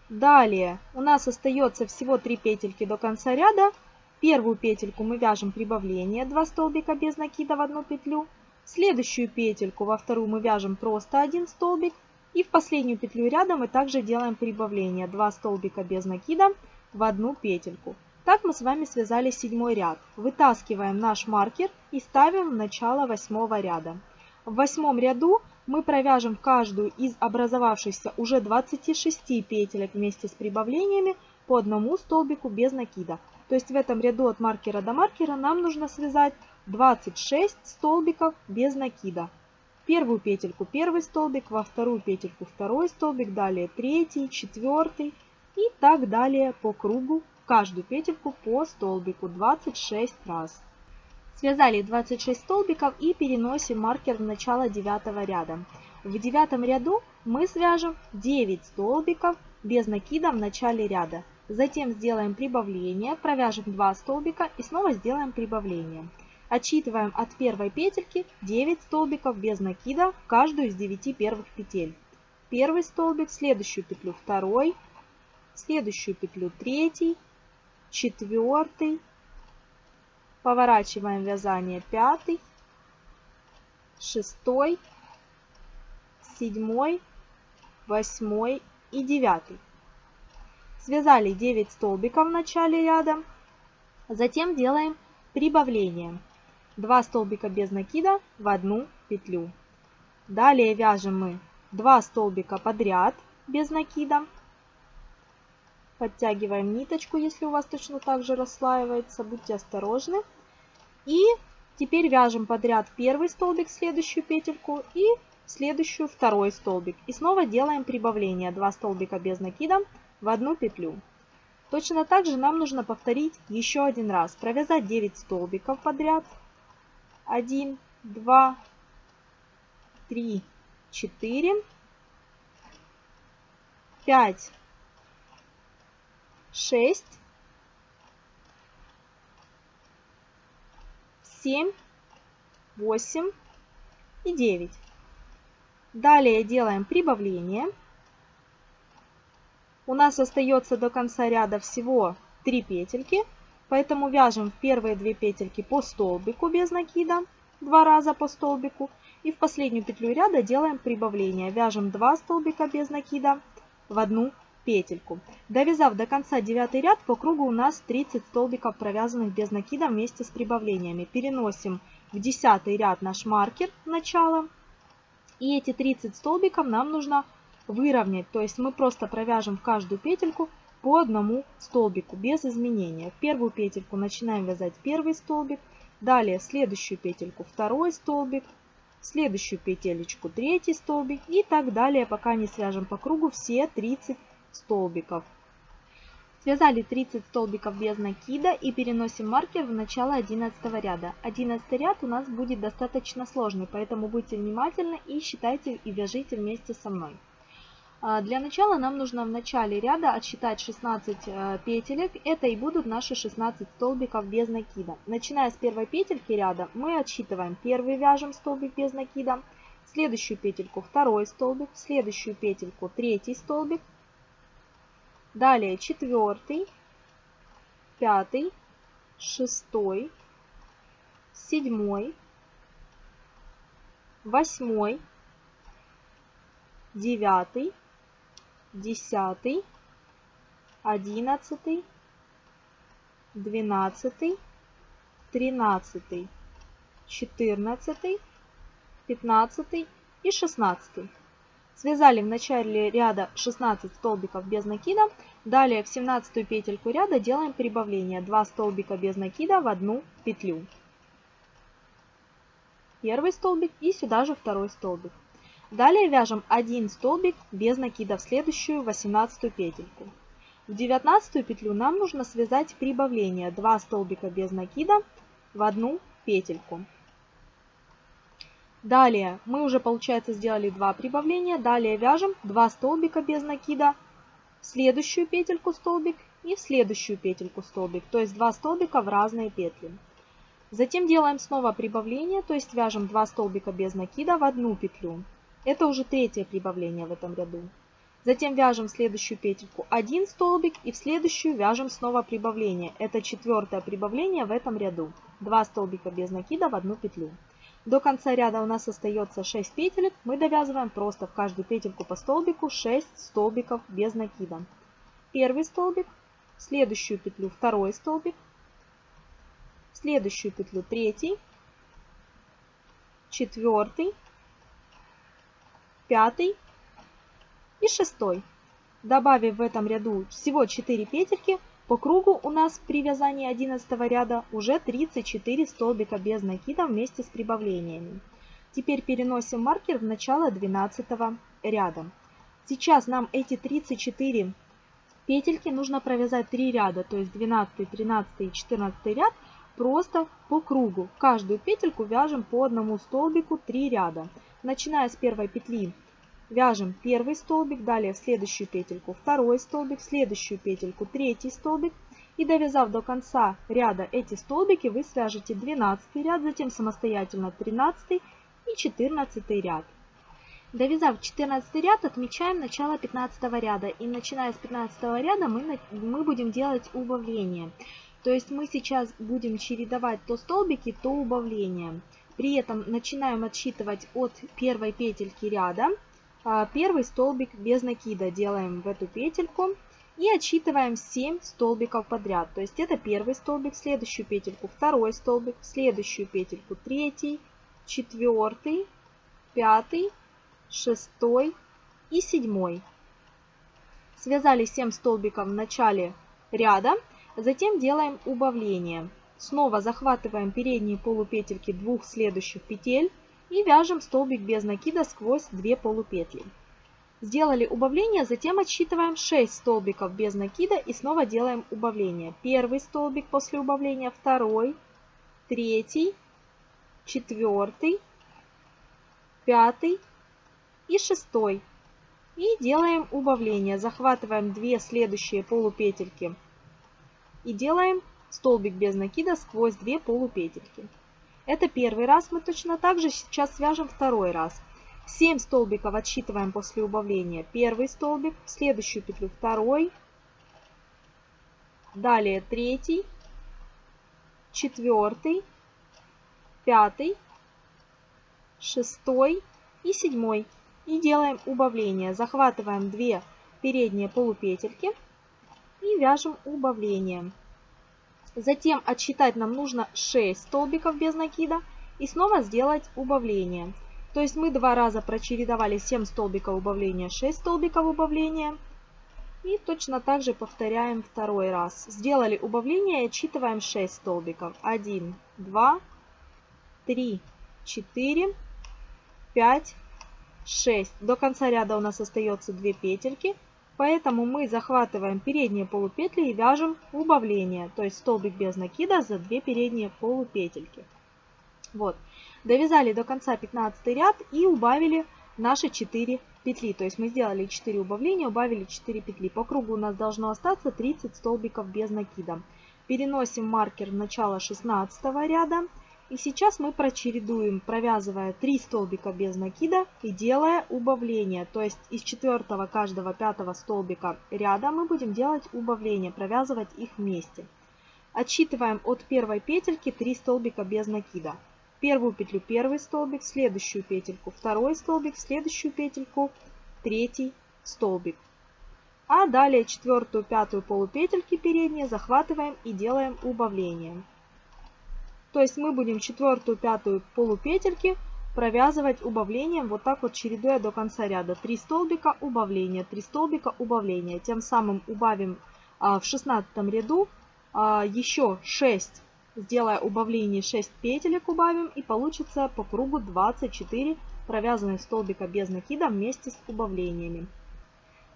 Далее у нас остается всего 3 петельки до конца ряда. Первую петельку мы вяжем прибавление, 2 столбика без накида в одну петлю. Следующую петельку во вторую мы вяжем просто один столбик. И в последнюю петлю ряда мы также делаем прибавление. 2 столбика без накида в одну петельку. Так мы с вами связали седьмой ряд. Вытаскиваем наш маркер и ставим в начало восьмого ряда. В восьмом ряду мы провяжем каждую из образовавшихся уже 26 петелек вместе с прибавлениями по одному столбику без накида. То есть в этом ряду от маркера до маркера нам нужно связать 26 столбиков без накида. Первую петельку первый столбик, во вторую петельку второй столбик, далее третий, четвертый и так далее по кругу. Каждую петельку по столбику 26 раз. Связали 26 столбиков и переносим маркер в начало девятого ряда. В девятом ряду мы свяжем 9 столбиков без накида в начале ряда. Затем сделаем прибавление, провяжем 2 столбика и снова сделаем прибавление. Отсчитываем от первой петельки 9 столбиков без накида в каждую из 9 первых петель. Первый столбик, следующую петлю второй, следующую петлю третий, четвертый, поворачиваем вязание пятый, шестой, седьмой, восьмой и девятый. Связали 9 столбиков в начале ряда, затем делаем прибавление. 2 столбика без накида в одну петлю. Далее вяжем мы 2 столбика подряд без накида. Подтягиваем ниточку, если у вас точно так же расслаивается, будьте осторожны. И теперь вяжем подряд первый столбик следующую петельку и следующую второй столбик. И снова делаем прибавление 2 столбика без накида в одну петлю. Точно так же нам нужно повторить еще один раз. Провязать 9 столбиков подряд один, два, три, четыре, пять, шесть, 7, 8 и 9. Далее делаем прибавление. У нас остается до конца ряда всего 3 петельки, поэтому вяжем в первые 2 петельки по столбику без накида, 2 раза по столбику. И в последнюю петлю ряда делаем прибавление. Вяжем 2 столбика без накида в одну петельку. Довязав до конца 9 ряд, по кругу у нас 30 столбиков провязанных без накида вместе с прибавлениями. Переносим в 10 ряд наш маркер начала. И эти 30 столбиков нам нужно выровнять. То есть мы просто провяжем в каждую петельку по одному столбику без изменения. В первую петельку начинаем вязать первый столбик. Далее в следующую петельку второй столбик. В следующую петелечку третий столбик. И так далее, пока не свяжем по кругу все 30 столбиков. Связали 30 столбиков без накида и переносим маркер в начало 11 ряда. 11 ряд у нас будет достаточно сложный, поэтому будьте внимательны и считайте и вяжите вместе со мной. А, для начала нам нужно в начале ряда отсчитать 16 э, петелек. Это и будут наши 16 столбиков без накида. Начиная с первой петельки ряда мы отсчитываем первый вяжем столбик без накида, следующую петельку второй столбик, следующую петельку третий столбик, Далее четвертый, пятый, шестой, седьмой, восьмой, девятый, десятый, одиннадцатый, двенадцатый, тринадцатый, четырнадцатый, пятнадцатый и шестнадцатый. Связали в начале ряда 16 столбиков без накида. Далее в 17 петельку ряда делаем прибавление. 2 столбика без накида в одну петлю. Первый столбик и сюда же второй столбик. Далее вяжем один столбик без накида в следующую 18 петельку. В 19 петлю нам нужно связать прибавление 2 столбика без накида в одну петельку. Далее мы уже, получается, сделали два прибавления. Далее вяжем 2 столбика без накида, в следующую петельку столбик и в следующую петельку столбик. То есть 2 столбика в разные петли. Затем делаем снова прибавление, то есть вяжем 2 столбика без накида в одну петлю. Это уже третье прибавление в этом ряду. Затем вяжем в следующую петельку один столбик и в следующую вяжем снова прибавление. Это четвертое прибавление в этом ряду. 2 столбика без накида в одну петлю. До конца ряда у нас остается 6 петелек. Мы довязываем просто в каждую петельку по столбику 6 столбиков без накида. Первый столбик, следующую петлю второй столбик, следующую петлю третий, четвертый, пятый и шестой. Добавив в этом ряду всего 4 петельки, по кругу у нас при вязании 11 ряда уже 34 столбика без накида вместе с прибавлениями. Теперь переносим маркер в начало 12 ряда. Сейчас нам эти 34 петельки нужно провязать 3 ряда, то есть 12, 13 и 14 ряд просто по кругу. Каждую петельку вяжем по одному столбику 3 ряда. Начиная с первой петли Вяжем первый столбик, далее в следующую петельку второй столбик, в следующую петельку третий столбик. И довязав до конца ряда эти столбики, вы свяжете 12 ряд, затем самостоятельно 13 и 14 ряд. Довязав 14 ряд, отмечаем начало 15 ряда. И начиная с 15 ряда мы, мы будем делать убавление. То есть мы сейчас будем чередовать то столбики, то убавление. При этом начинаем отсчитывать от первой петельки ряда первый столбик без накида делаем в эту петельку и отсчитываем 7 столбиков подряд. То есть это первый столбик, следующую петельку второй столбик, следующую петельку третий, четвертый, пятый, шестой и седьмой. Связали 7 столбиков в начале ряда, затем делаем убавление. Снова захватываем передние полупетельки двух следующих петель и вяжем столбик без накида сквозь 2 полупетли. Сделали убавление, затем отсчитываем 6 столбиков без накида и снова делаем убавление. Первый столбик после убавления, второй, третий, четвертый, пятый и шестой. И делаем убавление. Захватываем 2 следующие полупетельки и делаем столбик без накида сквозь 2 полупетельки. Это первый раз. Мы точно так же сейчас свяжем второй раз. 7 столбиков отсчитываем после убавления первый столбик, в следующую петлю второй, далее третий, четвертый, пятый, шестой и седьмой. И делаем убавление. Захватываем 2 передние полупетельки и вяжем убавление. Затем отсчитать нам нужно 6 столбиков без накида и снова сделать убавление. То есть мы два раза прочередовали 7 столбиков убавления, 6 столбиков убавления. И точно так же повторяем второй раз. Сделали убавление и отсчитываем 6 столбиков. 1, 2, 3, 4, 5, 6. До конца ряда у нас остается 2 петельки. Поэтому мы захватываем передние полупетли и вяжем убавление, то есть столбик без накида за 2 передние полупетельки. Вот. Довязали до конца 15 ряд и убавили наши 4 петли. То есть мы сделали 4 убавления, убавили 4 петли. По кругу у нас должно остаться 30 столбиков без накида. Переносим маркер в начало 16 ряда. И сейчас мы прочередуем, провязывая 3 столбика без накида и делая убавление. То есть из четвертого каждого пятого столбика ряда мы будем делать убавление, провязывать их вместе. Отсчитываем от первой петельки 3 столбика без накида первую петлю первый столбик, следующую петельку второй столбик, следующую петельку третий столбик. А далее четвертую, пятую полупетельки передние захватываем и делаем убавление. То есть мы будем четвертую, пятую полупетельки провязывать убавлением, вот так вот чередуя до конца ряда. 3 столбика убавления, 3 столбика убавления. Тем самым убавим а, в 16 ряду а, еще 6 Сделая убавление 6 петелек убавим и получится по кругу 24 провязанных столбика без накида вместе с убавлениями.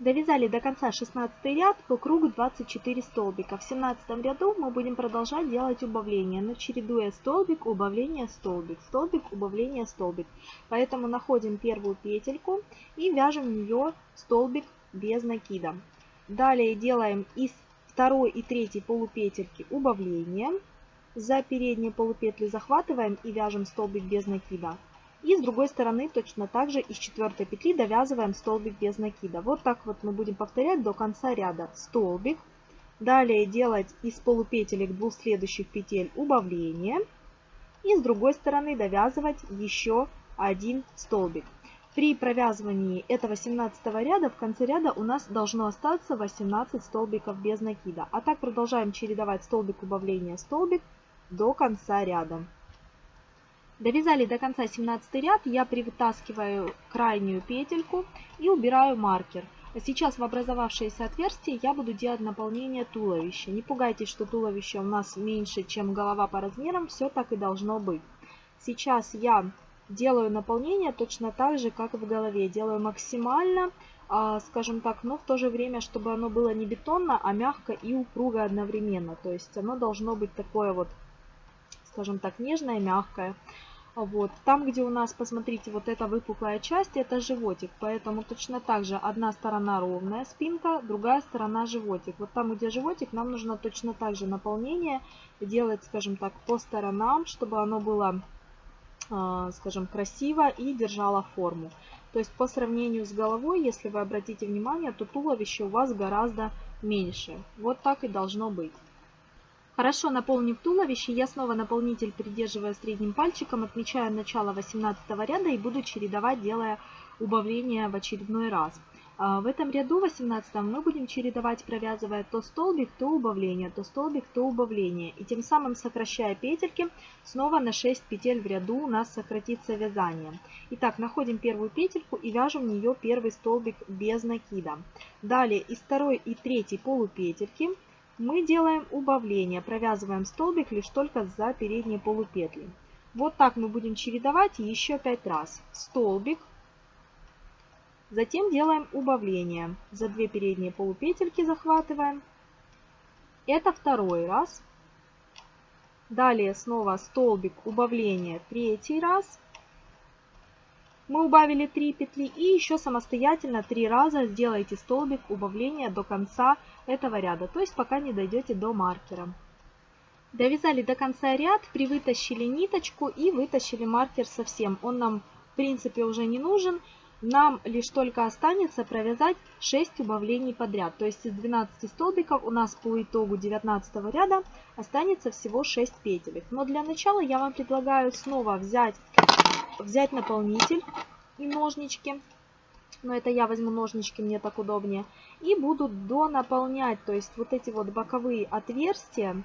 Довязали до конца 16 ряд по кругу 24 столбика. В 17 ряду мы будем продолжать делать убавление, но чередуя столбик, убавление, столбик, столбик, убавление, столбик. Поэтому находим первую петельку и вяжем в нее столбик без накида. Далее делаем из второй и третьей полупетельки убавление за передние полупетли захватываем и вяжем столбик без накида. И с другой стороны точно так же из четвертой петли довязываем столбик без накида. Вот так вот мы будем повторять до конца ряда. Столбик. Далее делать из полупетелек двух следующих петель убавление. И с другой стороны довязывать еще один столбик. При провязывании этого 17 ряда в конце ряда у нас должно остаться 18 столбиков без накида. А так продолжаем чередовать столбик убавления столбик до конца ряда. Довязали до конца 17 ряд, я привытаскиваю крайнюю петельку и убираю маркер. Сейчас в образовавшееся отверстие я буду делать наполнение туловища. Не пугайтесь, что туловище у нас меньше, чем голова по размерам, все так и должно быть. Сейчас я делаю наполнение точно так же, как в голове. Делаю максимально, а, скажем так, но в то же время, чтобы оно было не бетонно, а мягко и упруго одновременно. То есть оно должно быть такое вот скажем так, нежная, мягкая. Вот. Там, где у нас, посмотрите, вот эта выпуклая часть, это животик. Поэтому точно так же одна сторона ровная спинка, другая сторона животик. Вот там, где животик, нам нужно точно так же наполнение делать, скажем так, по сторонам, чтобы оно было, а, скажем, красиво и держало форму. То есть по сравнению с головой, если вы обратите внимание, то туловище у вас гораздо меньше. Вот так и должно быть. Хорошо наполнив туловище, я снова наполнитель, придерживая средним пальчиком, отмечаю начало 18 ряда и буду чередовать, делая убавление в очередной раз. А, в этом ряду 18 мы будем чередовать, провязывая то столбик, то убавление, то столбик, то убавление. И тем самым сокращая петельки, снова на 6 петель в ряду у нас сократится вязание. Итак, находим первую петельку и вяжем в нее первый столбик без накида. Далее из второй и третьей полупетельки мы делаем убавление, провязываем столбик лишь только за передние полупетли. Вот так мы будем чередовать еще 5 раз. Столбик, затем делаем убавление. За 2 передние полупетельки захватываем. Это второй раз. Далее снова столбик, убавление, третий раз. Мы убавили 3 петли и еще самостоятельно 3 раза сделайте столбик убавления до конца этого ряда, то есть пока не дойдете до маркера. Довязали до конца ряд, привытащили ниточку и вытащили маркер совсем. Он нам в принципе уже не нужен. Нам лишь только останется провязать 6 убавлений подряд. То есть из 12 столбиков у нас по итогу 19 ряда останется всего 6 петелек. Но для начала я вам предлагаю снова взять, взять наполнитель и ножнички. Но это я возьму ножнички, мне так удобнее. И буду донаполнять, то есть вот эти вот боковые отверстия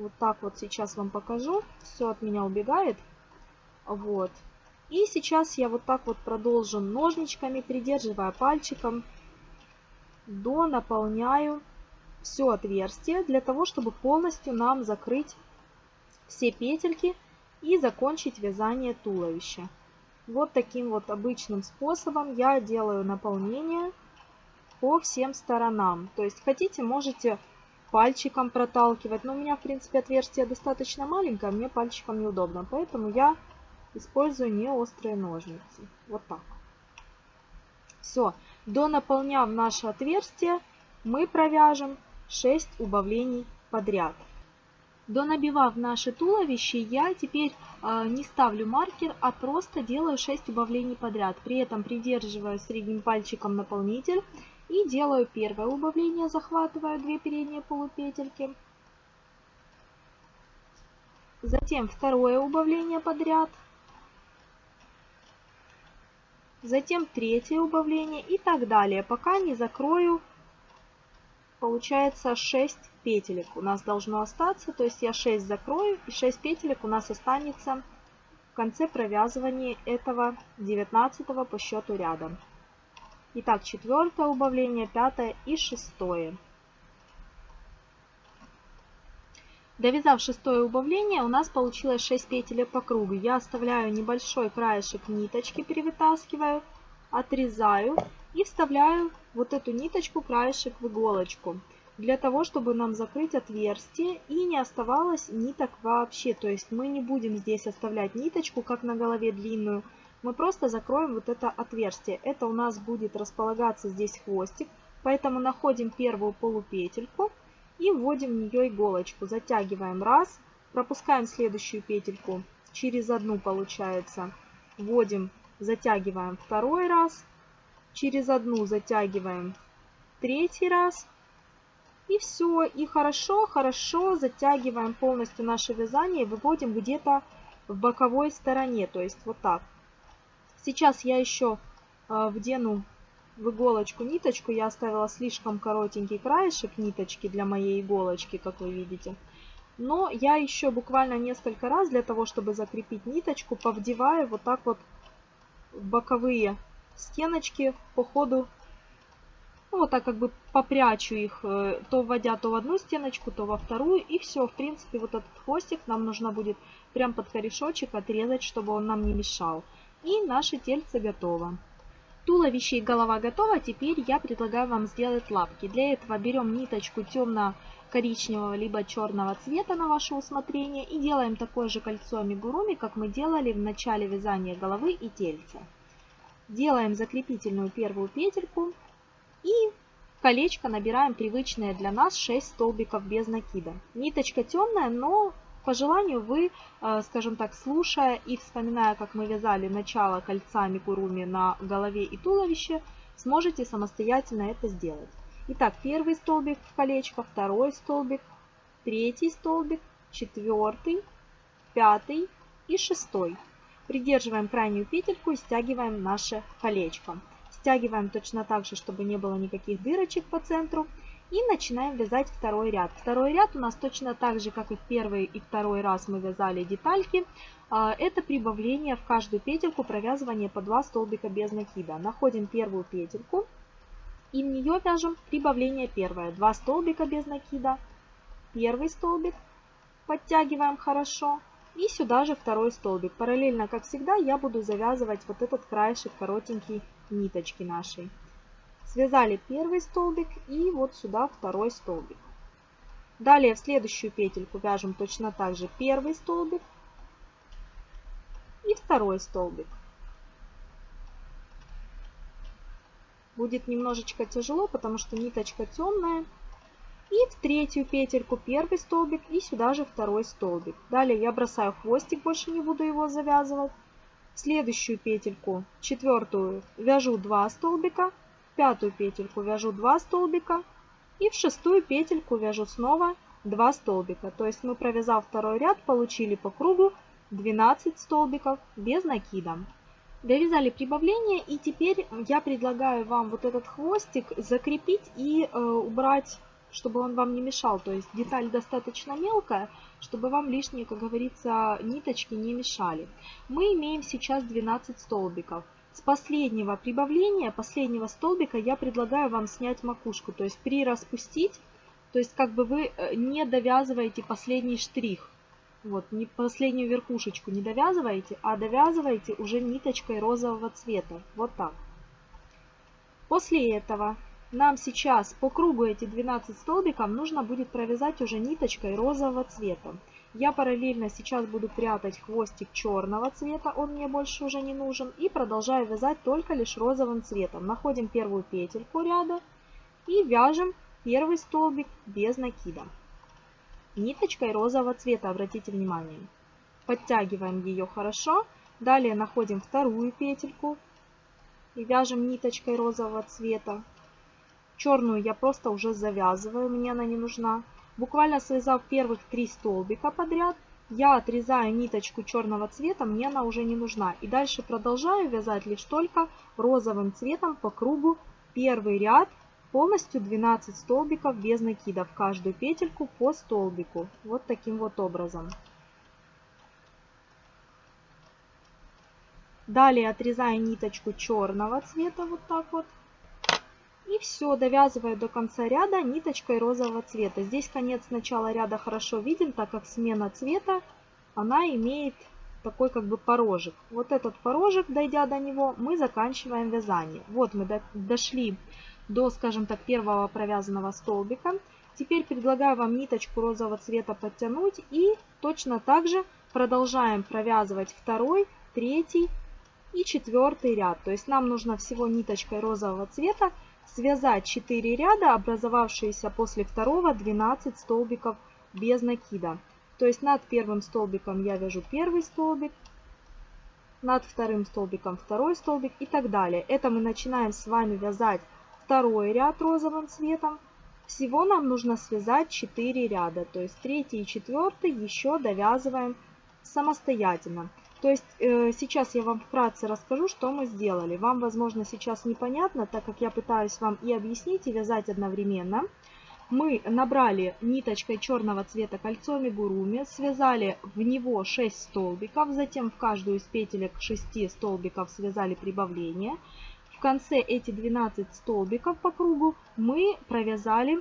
вот так вот сейчас вам покажу. Все от меня убегает. Вот. И сейчас я вот так вот продолжу ножничками, придерживая пальчиком, до наполняю все отверстие для того, чтобы полностью нам закрыть все петельки и закончить вязание туловища. Вот таким вот обычным способом я делаю наполнение по всем сторонам. То есть хотите, можете пальчиком проталкивать. Но у меня, в принципе, отверстие достаточно маленькое, мне пальчиком неудобно. Поэтому я использую не острые ножницы. Вот так. Все. До наполняв наше отверстие, мы провяжем 6 убавлений подряд. До набивав наше туловище, я теперь э, не ставлю маркер, а просто делаю 6 убавлений подряд. При этом придерживаю средним пальчиком наполнитель и делаю первое убавление, захватываю 2 передние полупетельки. Затем второе убавление подряд. Затем третье убавление и так далее, пока не закрою, получается 6 петелек у нас должно остаться. То есть я 6 закрою и 6 петелек у нас останется в конце провязывания этого 19 по счету ряда. Итак, четвертое убавление, пятое и шестое. Довязав шестое убавление, у нас получилось 6 петель по кругу. Я оставляю небольшой краешек ниточки, перевытаскиваю, отрезаю и вставляю вот эту ниточку, краешек в иголочку. Для того, чтобы нам закрыть отверстие и не оставалось ниток вообще. То есть мы не будем здесь оставлять ниточку, как на голове длинную, мы просто закроем вот это отверстие. Это у нас будет располагаться здесь хвостик, поэтому находим первую полупетельку и вводим в нее иголочку. Затягиваем раз, пропускаем следующую петельку через одну получается, вводим, затягиваем второй раз, через одну затягиваем третий раз. И все, и хорошо-хорошо затягиваем полностью наше вязание, выводим где-то в боковой стороне, то есть вот так. Сейчас я еще э, вдену в иголочку ниточку. Я оставила слишком коротенький краешек ниточки для моей иголочки, как вы видите. Но я еще буквально несколько раз для того, чтобы закрепить ниточку, повдеваю вот так вот боковые стеночки по ходу. Ну, вот так как бы попрячу их, э, то вводя то в одну стеночку, то во вторую. И все, в принципе, вот этот хвостик нам нужно будет прям под корешочек отрезать, чтобы он нам не мешал. И наше тельце готово. Туловище и голова готова. Теперь я предлагаю вам сделать лапки. Для этого берем ниточку темно-коричневого либо черного цвета на ваше усмотрение и делаем такое же кольцо амигуруми, как мы делали в начале вязания головы и тельца. Делаем закрепительную первую петельку и колечко набираем привычные для нас 6 столбиков без накида. Ниточка темная, но по желанию вы, э, скажем так, слушая и вспоминая, как мы вязали начало кольца микуруми на голове и туловище, сможете самостоятельно это сделать. Итак, первый столбик в колечко, второй столбик, третий столбик, четвертый, пятый и шестой. Придерживаем крайнюю петельку и стягиваем наше колечко. Стягиваем точно так же, чтобы не было никаких дырочек по центру. И начинаем вязать второй ряд. Второй ряд у нас точно так же, как и в первый и второй раз мы вязали детальки. А, это прибавление в каждую петельку провязывание по 2 столбика без накида. Находим первую петельку и в нее вяжем прибавление первое. 2 столбика без накида, первый столбик, подтягиваем хорошо. И сюда же второй столбик. Параллельно, как всегда, я буду завязывать вот этот краешек коротенький ниточки нашей. Связали первый столбик и вот сюда второй столбик. Далее в следующую петельку вяжем точно так же первый столбик и второй столбик. Будет немножечко тяжело, потому что ниточка темная. И в третью петельку первый столбик и сюда же второй столбик. Далее я бросаю хвостик, больше не буду его завязывать. Следующую петельку, четвертую, вяжу 2 столбика. Пятую петельку вяжу 2 столбика. И в шестую петельку вяжу снова 2 столбика. То есть мы, провязав второй ряд, получили по кругу 12 столбиков без накида. Довязали прибавление и теперь я предлагаю вам вот этот хвостик закрепить и э, убрать чтобы он вам не мешал. То есть деталь достаточно мелкая, чтобы вам лишние, как говорится, ниточки не мешали. Мы имеем сейчас 12 столбиков. С последнего прибавления, последнего столбика я предлагаю вам снять макушку, то есть прираспустить, то есть как бы вы э, не довязываете последний штрих. Вот, не последнюю верхушечку не довязываете, а довязываете уже ниточкой розового цвета. Вот так. После этого нам сейчас по кругу эти 12 столбиков нужно будет провязать уже ниточкой розового цвета. Я параллельно сейчас буду прятать хвостик черного цвета, он мне больше уже не нужен. И продолжаю вязать только лишь розовым цветом. Находим первую петельку ряда и вяжем первый столбик без накида. Ниточкой розового цвета, обратите внимание. Подтягиваем ее хорошо. Далее находим вторую петельку и вяжем ниточкой розового цвета. Черную я просто уже завязываю, мне она не нужна. Буквально связав первых три столбика подряд, я отрезаю ниточку черного цвета, мне она уже не нужна. И дальше продолжаю вязать лишь только розовым цветом по кругу первый ряд, полностью 12 столбиков без накида в каждую петельку по столбику. Вот таким вот образом. Далее отрезаю ниточку черного цвета вот так вот. И все, довязываю до конца ряда ниточкой розового цвета. Здесь конец начала ряда хорошо виден, так как смена цвета, она имеет такой как бы порожек. Вот этот порожек, дойдя до него, мы заканчиваем вязание. Вот мы дошли до, скажем так, первого провязанного столбика. Теперь предлагаю вам ниточку розового цвета подтянуть и точно так же продолжаем провязывать второй, третий и четвертый ряд. То есть нам нужно всего ниточкой розового цвета связать 4 ряда, образовавшиеся после второго 12 столбиков без накида. То есть над первым столбиком я вяжу первый столбик, над вторым столбиком второй столбик и так далее. Это мы начинаем с вами вязать второй ряд розовым цветом. Всего нам нужно связать 4 ряда, то есть третий и четвертый еще довязываем самостоятельно. То есть э, сейчас я вам вкратце расскажу, что мы сделали. Вам, возможно, сейчас непонятно, так как я пытаюсь вам и объяснить, и вязать одновременно. Мы набрали ниточкой черного цвета кольцо мигуруми, связали в него 6 столбиков, затем в каждую из петелек 6 столбиков связали прибавление. В конце эти 12 столбиков по кругу мы провязали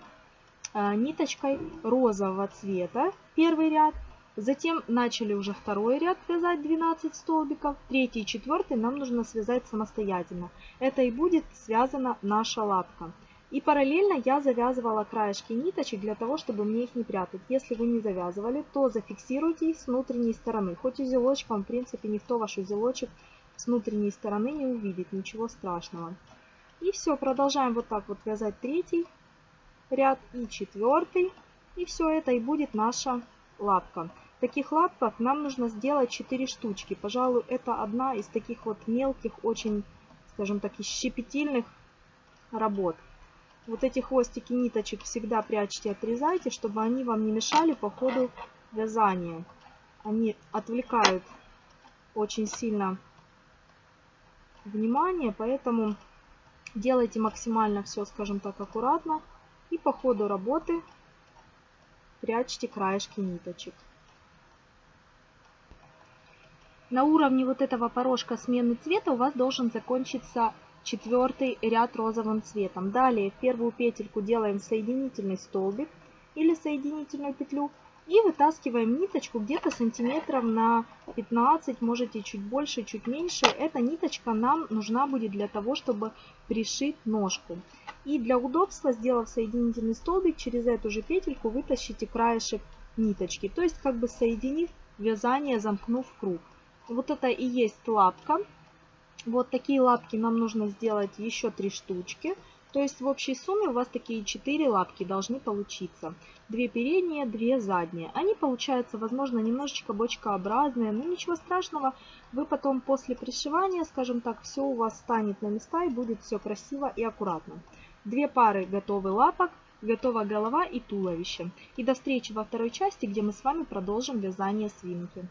э, ниточкой розового цвета первый ряд, Затем начали уже второй ряд вязать 12 столбиков. Третий и четвертый нам нужно связать самостоятельно. Это и будет связана наша лапка. И параллельно я завязывала краешки ниточек для того, чтобы мне их не прятать. Если вы не завязывали, то зафиксируйте их с внутренней стороны. Хоть узелочком, в принципе, никто ваш узелочек с внутренней стороны не увидит, ничего страшного. И все, продолжаем вот так вот вязать третий ряд и четвертый. И все это и будет наша лапка. Таких лапках нам нужно сделать 4 штучки. Пожалуй, это одна из таких вот мелких, очень, скажем так, щепетильных работ. Вот эти хвостики ниточек всегда прячьте, отрезайте, чтобы они вам не мешали по ходу вязания. Они отвлекают очень сильно внимание, поэтому делайте максимально все, скажем так, аккуратно. И по ходу работы прячьте краешки ниточек. На уровне вот этого порожка смены цвета у вас должен закончиться четвертый ряд розовым цветом. Далее в первую петельку делаем соединительный столбик или соединительную петлю и вытаскиваем ниточку где-то сантиметров на 15, можете чуть больше, чуть меньше. Эта ниточка нам нужна будет для того, чтобы пришить ножку. И для удобства, сделав соединительный столбик, через эту же петельку вытащите краешек ниточки. То есть как бы соединив вязание, замкнув круг. Вот это и есть лапка. Вот такие лапки нам нужно сделать еще три штучки. То есть в общей сумме у вас такие 4 лапки должны получиться. Две передние, две задние. Они получаются, возможно, немножечко бочкообразные, но ничего страшного. Вы потом после пришивания, скажем так, все у вас станет на места и будет все красиво и аккуратно. Две пары готовы лапок, готова голова и туловище. И до встречи во второй части, где мы с вами продолжим вязание свинки.